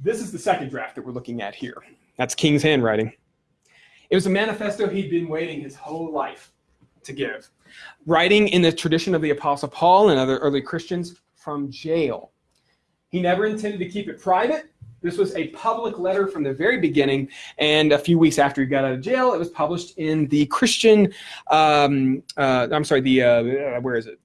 This is the second draft that we're looking at here. That's King's handwriting. It was a manifesto he'd been waiting his whole life to give. Writing in the tradition of the Apostle Paul and other early Christians from jail. He never intended to keep it private. This was a public letter from the very beginning, and a few weeks after he got out of jail, it was published in the Christian, um, uh, I'm sorry, the, uh, where is it?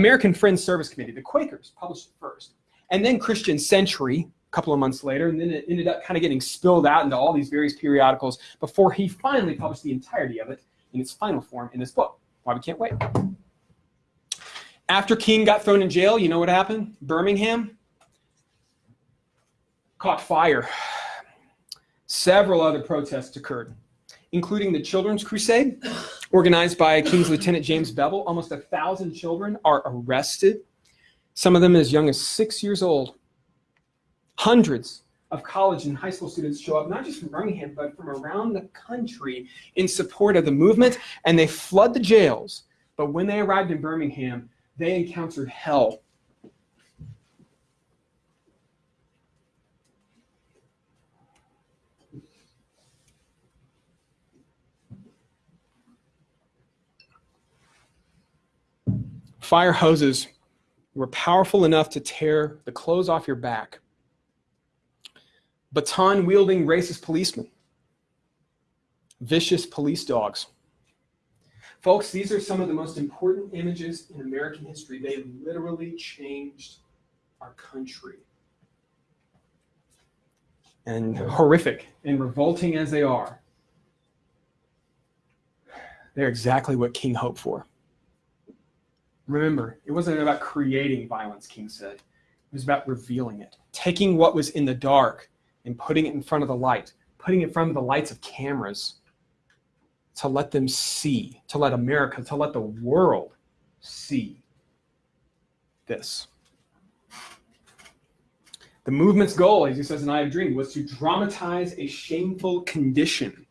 American Friends Service Committee, the Quakers published it first. And then Christian Century, a couple of months later, and then it ended up kind of getting spilled out into all these various periodicals before he finally published the entirety of it in its final form in this book, Why We Can't Wait. After King got thrown in jail, you know what happened? Birmingham caught fire. Several other protests occurred, including the Children's Crusade, organized by King's Lieutenant James Bevel. Almost a thousand children are arrested, some of them as young as six years old. Hundreds of college and high school students show up, not just from Birmingham, but from around the country in support of the movement, and they flood the jails. But when they arrived in Birmingham, they encountered hell. Fire hoses were powerful enough to tear the clothes off your back baton wielding racist policemen, vicious police dogs. Folks, these are some of the most important images in American history. They literally changed our country. And horrific and revolting as they are, they're exactly what King hoped for. Remember, it wasn't about creating violence, King said. It was about revealing it, taking what was in the dark and putting it in front of the light, putting it in front of the lights of cameras to let them see, to let America, to let the world see this. The movement's goal, as he says in I Have a Dream, was to dramatize a shameful condition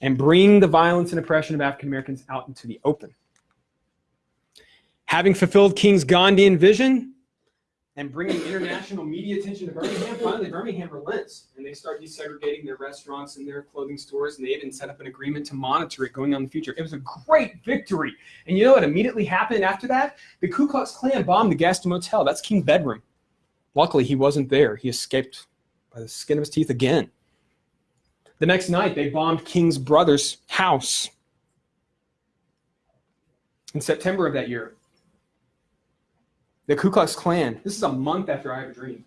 and bring the violence and oppression of African Americans out into the open. Having fulfilled King's Gandhian vision, and bringing international media attention to Birmingham, finally Birmingham relents and they start desegregating their restaurants and their clothing stores, and they even set up an agreement to monitor it going on in the future. It was a great victory. And you know what immediately happened after that? The Ku Klux Klan bombed the Gaston Motel. That's King's bedroom. Luckily, he wasn't there. He escaped by the skin of his teeth again. The next night, they bombed King's brother's house. In September of that year, the Ku Klux Klan, this is a month after I Have a Dream.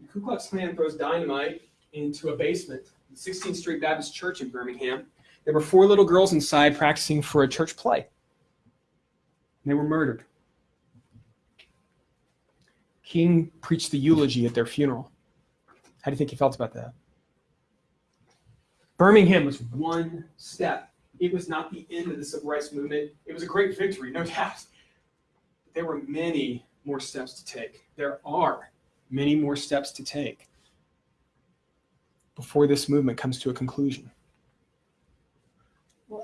The Ku Klux Klan throws dynamite into a basement, the 16th Street Baptist Church in Birmingham. There were four little girls inside practicing for a church play. They were murdered. King preached the eulogy at their funeral. How do you think he felt about that? Birmingham was one step. It was not the end of the civil rights movement. It was a great victory, no [LAUGHS] doubt. There were many more steps to take. There are many more steps to take before this movement comes to a conclusion.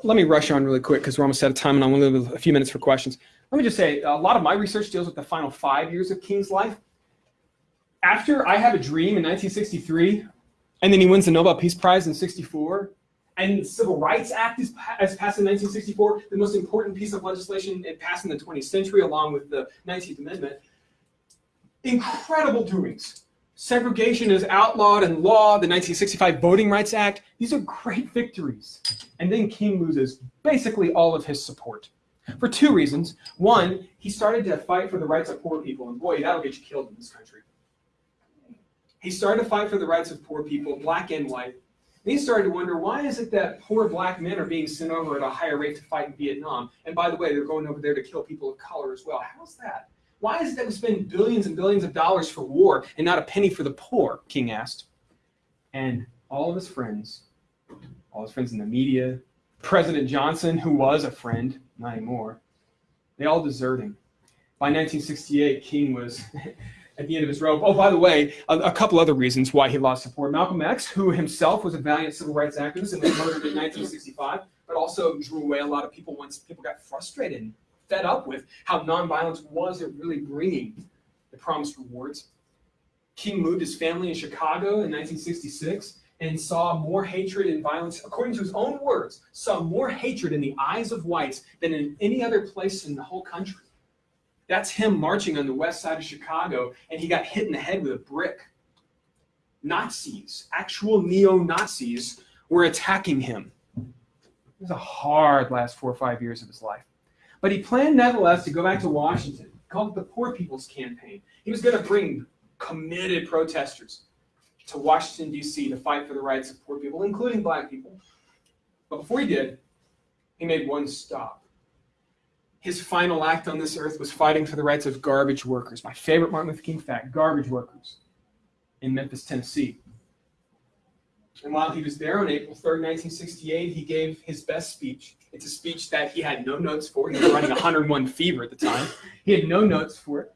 Let me rush on really quick because we're almost out of time and I want to leave a few minutes for questions. Let me just say, a lot of my research deals with the final five years of King's life. After I Have a Dream in 1963, and then he wins the Nobel Peace Prize in 64, and the Civil Rights Act is, is, passed in 1964, the most important piece of legislation it passed in the 20th century, along with the 19th Amendment. Incredible doings. Segregation is outlawed in law, the 1965 Voting Rights Act. These are great victories. And then King loses basically all of his support for two reasons. One, he started to fight for the rights of poor people, and boy, that'll get you killed in this country. He started to fight for the rights of poor people, black and white, he started to wonder, why is it that poor black men are being sent over at a higher rate to fight in Vietnam? And by the way, they're going over there to kill people of color as well. How's that? Why is it that we spend billions and billions of dollars for war and not a penny for the poor? King asked. And all of his friends, all his friends in the media, President Johnson, who was a friend, not anymore, they all deserted him. By 1968, King was [LAUGHS] at the end of his rope. Oh, by the way, a, a, couple other reasons why he lost support. Malcolm X, who himself was a valiant civil rights activist and was murdered in 1965, but also drew away a lot of people once people got frustrated and fed up with how nonviolence wasn't really bringing the promised rewards. King moved his family in Chicago in 1966 and saw more hatred and violence, according to his own words, saw more hatred in the eyes of whites than in any other place in the whole country. That's him marching on the west side of Chicago, and he got hit in the head with a brick. Nazis, actual neo-Nazis, were attacking him. It was a hard last four or five years of his life. But he planned, nevertheless, to go back to Washington, called it the Poor People's Campaign. He was going to bring committed protesters to Washington, D.C. to fight for the rights of poor people, including black people. But before he did, he made one stop his final act on this earth was fighting for the rights of garbage workers. My favorite Martin Luther King fact, garbage workers in Memphis, Tennessee. And while he was there on April 3rd, 1968, he gave his best speech. It's a speech that he had no notes for. He was running 101 fever at the time. He had no notes for it.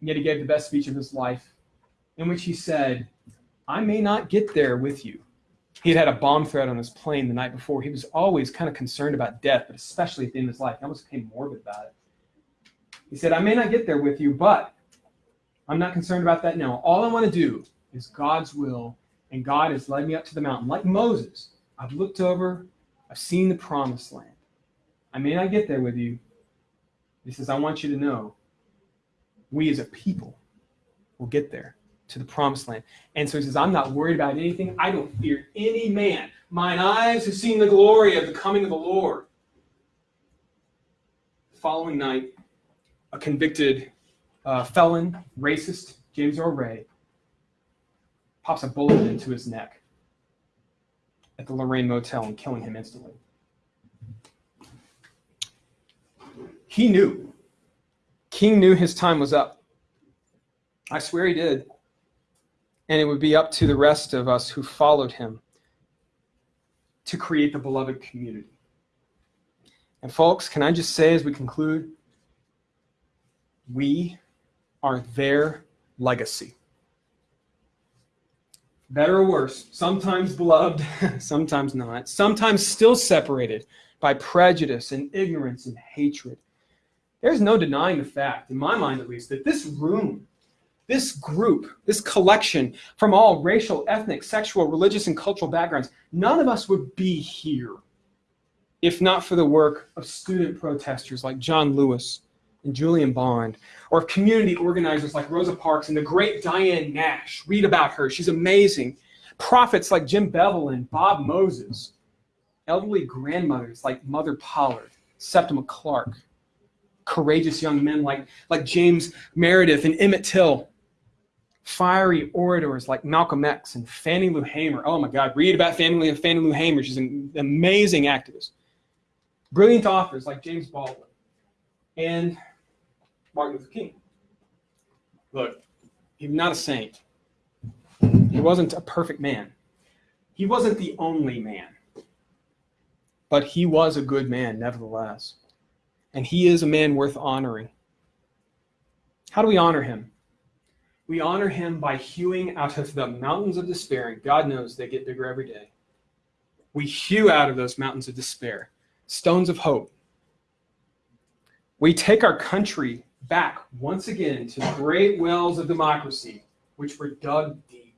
Yet he gave the best speech of his life, in which he said, I may not get there with you, he had had a bomb threat on his plane the night before. He was always kind of concerned about death, but especially at the end of his life. He almost became morbid about it. He said, I may not get there with you, but I'm not concerned about that now. All I want to do is God's will, and God has led me up to the mountain. Like Moses, I've looked over, I've seen the promised land. I may not get there with you. He says, I want you to know we as a people will get there to the promised land. And so he says, I'm not worried about anything. I don't fear any man. Mine eyes have seen the glory of the coming of the Lord. The following night, a convicted uh, felon, racist, James Earl Ray, pops a bullet into his neck at the Lorraine Motel and killing him instantly. He knew. King knew his time was up. I swear he did and it would be up to the rest of us who followed him to create the beloved community. And folks, can I just say as we conclude, we are their legacy. Better or worse, sometimes beloved, [LAUGHS] sometimes not, sometimes still separated by prejudice and ignorance and hatred. There's no denying the fact, in my mind at least, that this room this group, this collection from all racial, ethnic, sexual, religious, and cultural backgrounds, none of us would be here if not for the work of student protesters like John Lewis and Julian Bond, or community organizers like Rosa Parks and the great Diane Nash. Read about her, she's amazing. Prophets like Jim Bevel and Bob Moses. Elderly grandmothers like Mother Pollard, Septima Clark. Courageous young men like, like James Meredith and Emmett Till. Fiery orators like Malcolm X and Fannie Lou Hamer. Oh my God, read about Fannie, Fannie Lou Hamer. She's an amazing activist. Brilliant authors like James Baldwin and Martin Luther King. Look, he's not a saint. He wasn't a perfect man. He wasn't the only man. But he was a good man, nevertheless. And he is a man worth honoring. How do we honor him? We honor him by hewing out of the mountains of despair, and God knows they get bigger every day. We hew out of those mountains of despair stones of hope. We take our country back once again to the great wells of democracy, which were dug deep.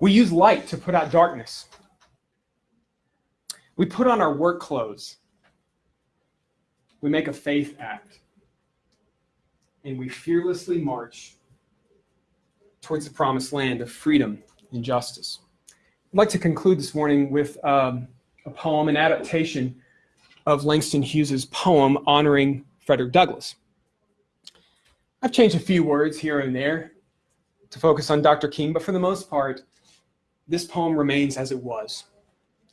We use light to put out darkness. We put on our work clothes. We make a faith act. And we fearlessly march towards the promised land of freedom and justice. I'd like to conclude this morning with um, a poem, an adaptation of Langston Hughes's poem honoring Frederick Douglass. I've changed a few words here and there to focus on Dr. King, but for the most part, this poem remains as it was,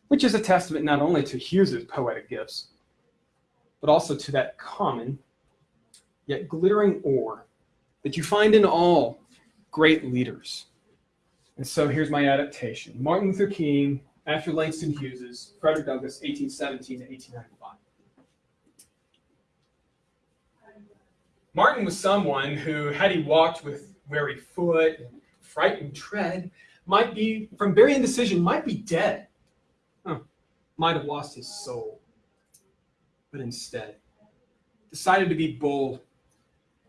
which is a testament not only to Hughes's poetic gifts, but also to that common yet glittering ore that you find in all great leaders. And so here's my adaptation. Martin Luther King after Langston Hughes's Frederick Douglass, 1817 to 1895. Martin was someone who, had he walked with wary foot and frightened tread, might be, from very indecision, might be dead. Huh. Might have lost his soul. But instead, decided to be bold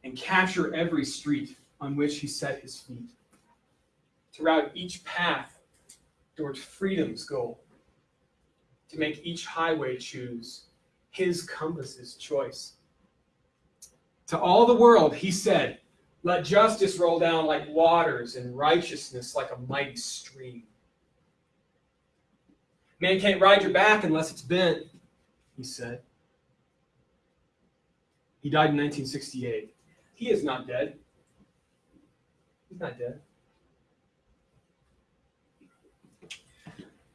and capture every street on which he set his feet. To route each path towards freedom's goal, to make each highway choose his compass's choice. To all the world, he said, let justice roll down like waters and righteousness like a mighty stream. Man can't ride your back unless it's bent, he said. He died in 1968. He is not dead. He's not dead.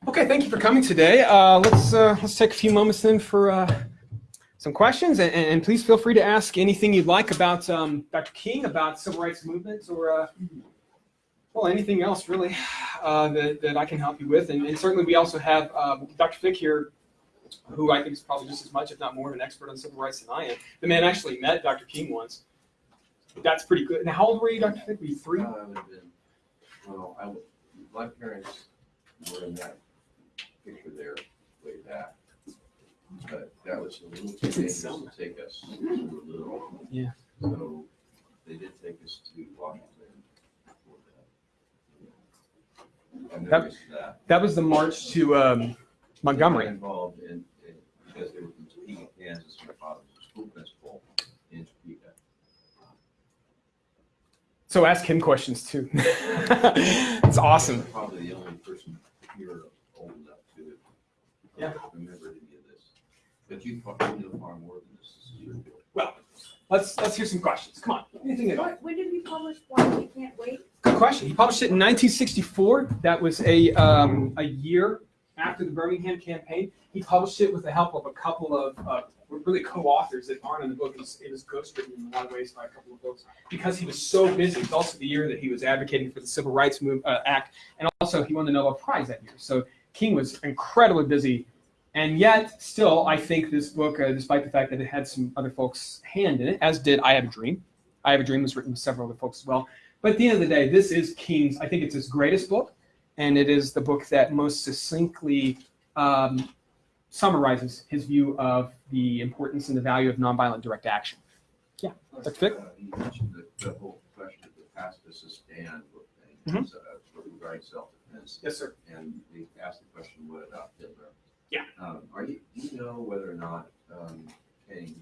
Okay, thank you for coming today. Uh, let's uh, let's take a few moments then for uh, some questions, and, and, please feel free to ask anything you'd like about um, Dr. King, about civil rights movements, or uh, well, anything else really uh, that, that I can help you with. And, and certainly, we also have um, Dr. Fick here, who I think is probably just as much, if not more, of an expert on civil rights than I am. The man actually met Dr. King once. That's pretty good. Now, how old were you, Dr. Fick? Were you three? Uh, I would have been, well, I, my parents were in that picture there way back. But that was a little too dangerous to take us to a little. Yeah. So they did take us to Washington. that. That- was that. That was the march to um, Montgomery. Involved in, in- because they were from Topeka, Kansas, my father was a school principal in Topeka. So ask him questions too. [LAUGHS] it's awesome. Probably the only person here old enough to Yeah. remember any of this. But you probably know far more than this. This is your field. Well, let's let's hear some questions. Come on. Anything at all. When when did he publish Why We Can't Wait? Good question. He published it in 1964. That was a um, a year after the Birmingham campaign. He published it with the help of a couple of uh, really co-authors that aren't in the book. It was, it was ghostwritten in a lot of ways by a couple of folks because he was so busy. It's also the year that he was advocating for the Civil Rights Move, uh, Act, and also he won the Nobel Prize that year. So King was incredibly busy. And yet, still, I think this book, uh, despite the fact that it had some other folks' hand in it, as did I Have a Dream. I Have a Dream was written with several other folks as well. But at the end of the day, this is King's, I think it's his greatest book, and it is the book that most succinctly um, summarizes his view of the importance and the value of nonviolent direct action. Yeah, Dr. Fick? Uh, You mentioned the, the whole question of the pacifist stand Mhm. thing, uh, regarding self-defense. Yes, sir. And they asked the question, what about Hitler? Yeah. Um, are you, do you know whether or not, um, King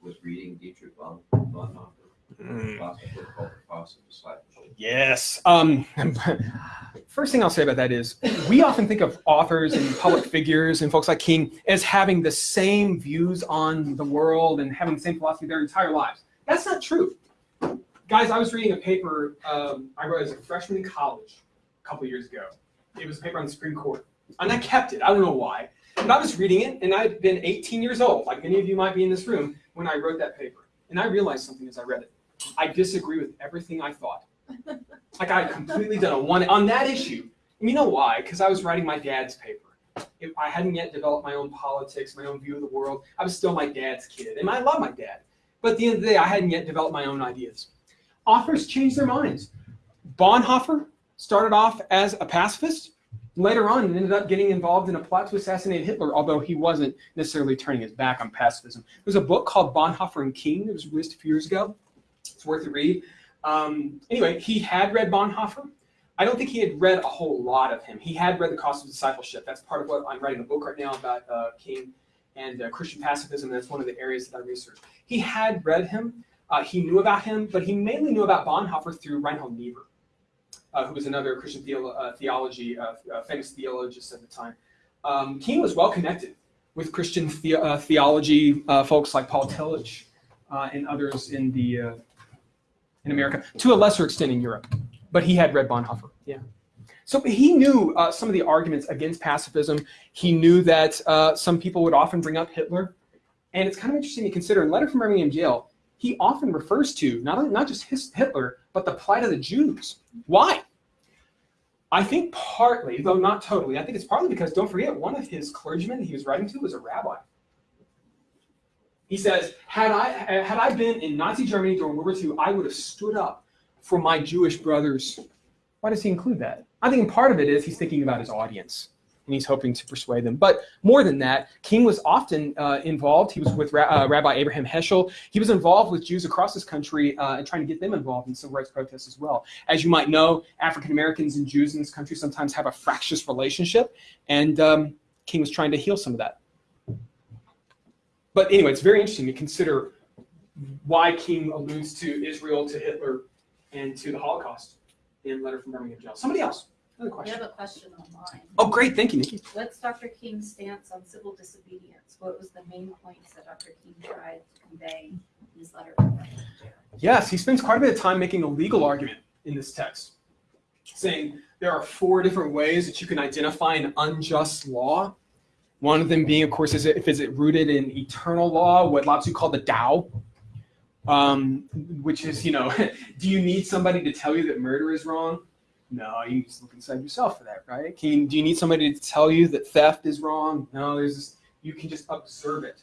was reading Dietrich von, Bonhoeffer? Philosopher called the Cross of Discipleship. Yes. Um, [LAUGHS] first thing I'll say about that is we often think of authors and public figures and folks like King as having the same views on the world and having the same philosophy their entire lives. That's not true. Guys, I was reading a paper um, I wrote as a freshman in college a couple years ago. It was a paper on the Supreme Court. And I kept it. I don't know why. But I was reading it, and I'd been 18 years old, like many of you might be in this room, when I wrote that paper. And I realized something as I read it. I disagree with everything I thought. Like I completely done a one on that issue. And you know why? Because I was writing my dad's paper. If I hadn't yet developed my own politics, my own view of the world. I was still my dad's kid, and I love my dad. But at the end of the day, I hadn't yet developed my own ideas. Authors change their minds. Bonhoeffer started off as a pacifist. Later on, ended up getting involved in a plot to assassinate Hitler, although he wasn't necessarily turning his back on pacifism. There's a book called Bonhoeffer and King that was released a few years ago. It's worth a read. Um, anyway, he had read Bonhoeffer. I don't think he had read a whole lot of him. He had read The Cost of Discipleship. That's part of what I'm writing a book right now about uh, King and uh, Christian pacifism. That's one of the areas that I research. He had read him. Uh, he knew about him, but he mainly knew about Bonhoeffer through Reinhold Niebuhr, uh, who was another Christian theo- uh, theology, uh, famous theologist at the time. Um, King was well connected with Christian the- theology folks like Paul Tillich and others in the in America, to a lesser extent in Europe. But he had read Bonhoeffer. Yeah. So he knew uh, some of the arguments against pacifism. He knew that uh, some people would often bring up Hitler. And it's kind of interesting to consider in Letter from Birmingham Jail, he often refers to not, not just his, Hitler, but the plight of the Jews. Why? I think partly, though not totally, I think it's partly because, don't forget, one of his clergymen he was writing to was a rabbi. He says, had I, had I been in Nazi Germany during World War II, I would have stood up for my Jewish brothers. Why does he include that? I think part of it is he's thinking about his audience and he's hoping to persuade them. But more than that, King was often uh, involved. He was with Ra- uh, Rabbi Abraham Heschel. He was involved with Jews across this country uh, and trying to get them involved in civil rights protests as well. As you might know, African Americans and Jews in this country sometimes have a fractious relationship, and um, King was trying to heal some of that. But anyway, it's very interesting to consider why King alludes to Israel, to Hitler, and to the Holocaust in Letter from Birmingham Jail. Somebody else? Another question. We have a question online. Oh, great. Thank you, Nikki. What's Dr. King's stance on civil disobedience? What was the main points that Dr. King tried to convey in his letter? Yes, he spends quite a bit of time making a legal argument in this text, saying there are four different ways that you can identify an unjust law. One of them being, of course, is it, if is it rooted in eternal law, what Lao Tzu called the Tao, um, which is, you know, [LAUGHS] do you need somebody to tell you that murder is wrong? No, you just look inside yourself for that, right? Can you, do you need somebody to tell you that theft is wrong? No, there's just, you can just observe it.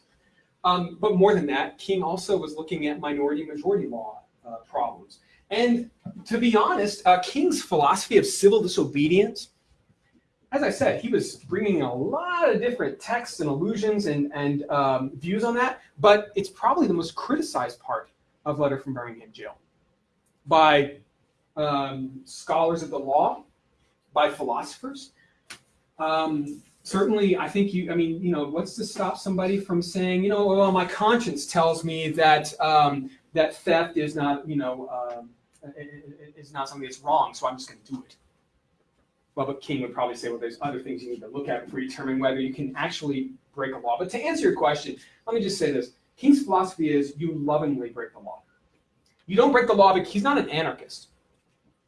Um, but more than that, King also was looking at minority majority law uh, problems. And to be honest, uh, King's philosophy of civil disobedience, as I said, he was bringing a lot of different texts and allusions and, and um, views on that, but it's probably the most criticized part of Letter from Birmingham Jail by um, scholars of the law, by philosophers. Um, certainly, I think you, I mean, you know, what's to stop somebody from saying, you know, well, my conscience tells me that um, that theft is not, you know, um, is not something that's wrong, so I'm just going to do it. But King would probably say, well, there's other things you need to look at before you determine whether you can actually break a law. But to answer your question, let me just say this: King's philosophy is you lovingly break the law. You don't break the law because he's not an anarchist.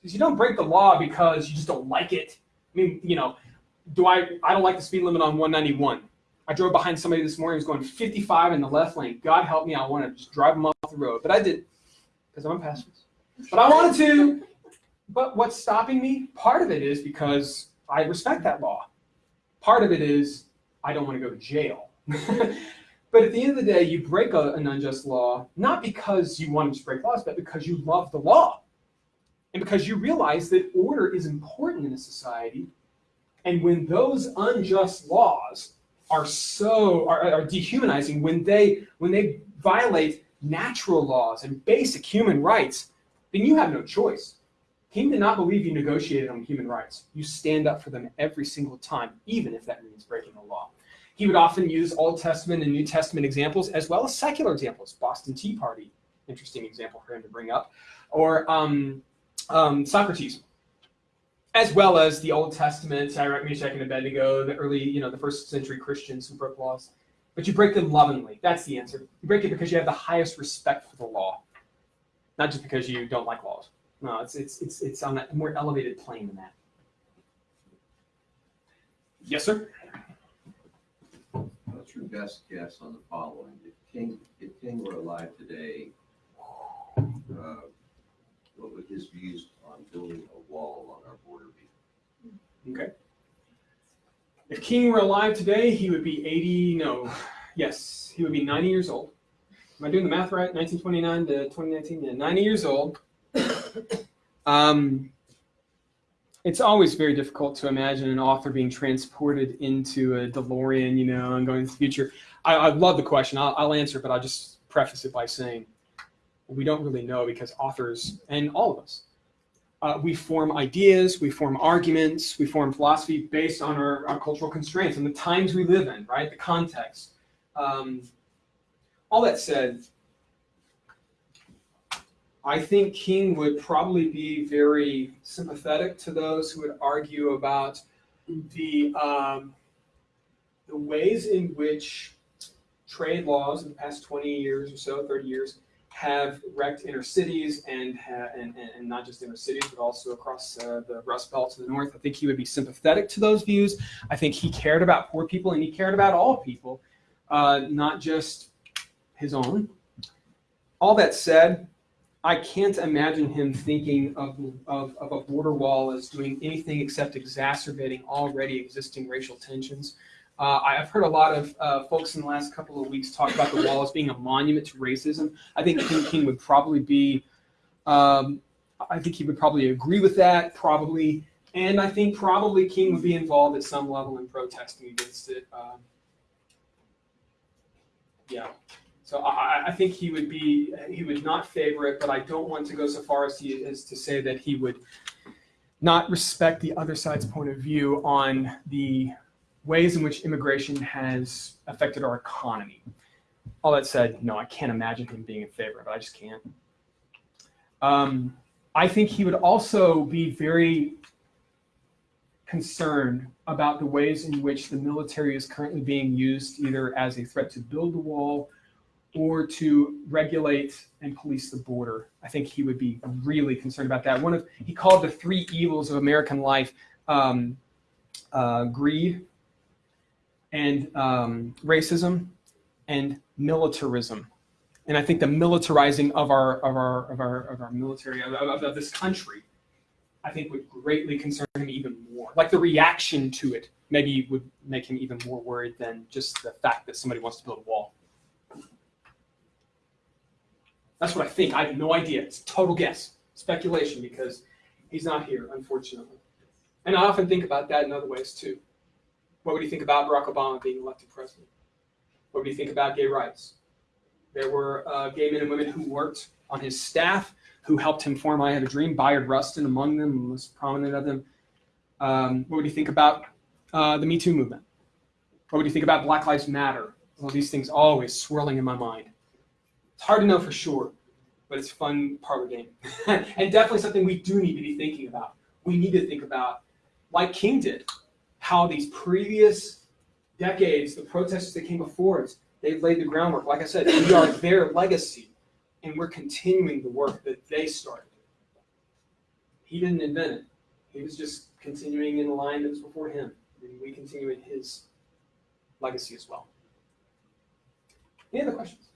You don't break the law because you just don't like it. I mean, you know, do I? I don't like the speed limit on 191. I drove behind somebody this morning who was going 55 in the left lane. God help me, I want to just drive him off the road, but I did because I'm a pacifist. But I wanted to. But what's stopping me? Part of it is because I respect that law. Part of it is I don't want to go to jail. [LAUGHS] but at the end of the day, you break a, an unjust law not because you want to break laws, but because you love the law. And because you realize that order is important in a society. And when those unjust laws are so are, are dehumanizing, when they when they violate natural laws and basic human rights, then you have no choice. King did not believe you negotiated on human rights. You stand up for them every single time, even if that means breaking the law. He would often use Old Testament and New Testament examples as well as secular examples. Boston Tea Party, interesting example for him to bring up, or um, um, Socrates, as well as the Old Testament, Shadrach, Meshach, and Abednego, the early, you know, the first century Christians who broke laws. But you break them lovingly. That's the answer. You break it because you have the highest respect for the law, not just because you don't like laws. No, it's it's it's it's on a more elevated plane than that. Yes, sir. What's your best guess on the following? If King, if King were alive today, uh, what would his views on building a wall along our border be? Okay. If King were alive today, he would be 80, no, yes, he would be 90 years old. Am I doing the math right? 1929 to 2019? Yeah, 90 years old. Um, it's always very difficult to imagine an author being transported into a DeLorean, you know, and going into the future. I, I love the question. I'll, I'll answer, but I'll just preface it by saying we don't really know because authors and all of us uh, we form ideas, we form arguments, we form philosophy based on our, our cultural constraints and the times we live in, right? The context. Um, all that said, I think King would probably be very sympathetic to those who would argue about the um, the ways in which trade laws in the past 20 years or so, 30 years, have wrecked inner cities and, and, and not just inner cities, but also across uh, the Rust Belt to the north. I think he would be sympathetic to those views. I think he cared about poor people and he cared about all people, uh, not just his own. All that said, I can't imagine him thinking of, of, of a border wall as doing anything except exacerbating already existing racial tensions. Uh, I've heard a lot of uh, folks in the last couple of weeks talk about the wall as being a monument to racism. I think King King would probably be, um, I think he would probably agree with that, probably, and I think probably King would be involved at some level in protesting against it. Um, yeah, so I, I think he would be, he would not favor it, but I don't want to go so far as to, as to say that he would not respect the other side's point of view on the ways in which immigration has affected our economy. All that said, no, I can't imagine him being in favor of it. I just can't. Um, I think he would also be very concerned about the ways in which the military is currently being used either as a threat to build the wall or to regulate and police the border. I think he would be really concerned about that. One of he called the three evils of American life um, uh, greed, and um, racism and militarism. And I think the militarizing of our of our of our of our military of, of, of this country, I think would greatly concern him even more. Like the reaction to it maybe would make him even more worried than just the fact that somebody wants to build a wall. That's what I think. I have no idea. It's total guess, speculation, because he's not here, unfortunately. And I often think about that in other ways too. What would you think about Barack Obama being elected president? What would you think about gay rights? There were uh, gay men and women who worked on his staff, who helped him form I Have a Dream. Bayard Rustin among them, most prominent of them. Um, what would you think about uh, the Me Too movement? What would you think about Black Lives Matter? All these things always swirling in my mind. It's hard to know for sure, but it's a fun part of the game. [LAUGHS] and definitely something we do need to be thinking about. We need to think about, like King did, how these previous decades, the protesters that came before us, they've laid the groundwork. Like I said, we are [LAUGHS] their legacy, and we're continuing the work that they started. He didn't invent it. He was just continuing in the line that was before him. And we continue in his legacy as well. Any other questions?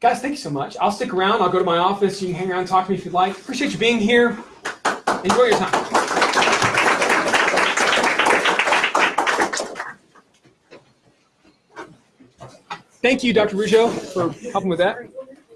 Guys, thank you so much. I'll stick around. I'll go to my office. You can hang around and talk to me if you'd like. Appreciate you being here. Enjoy your time. Thank you, Dr. Rougeau, for helping with that.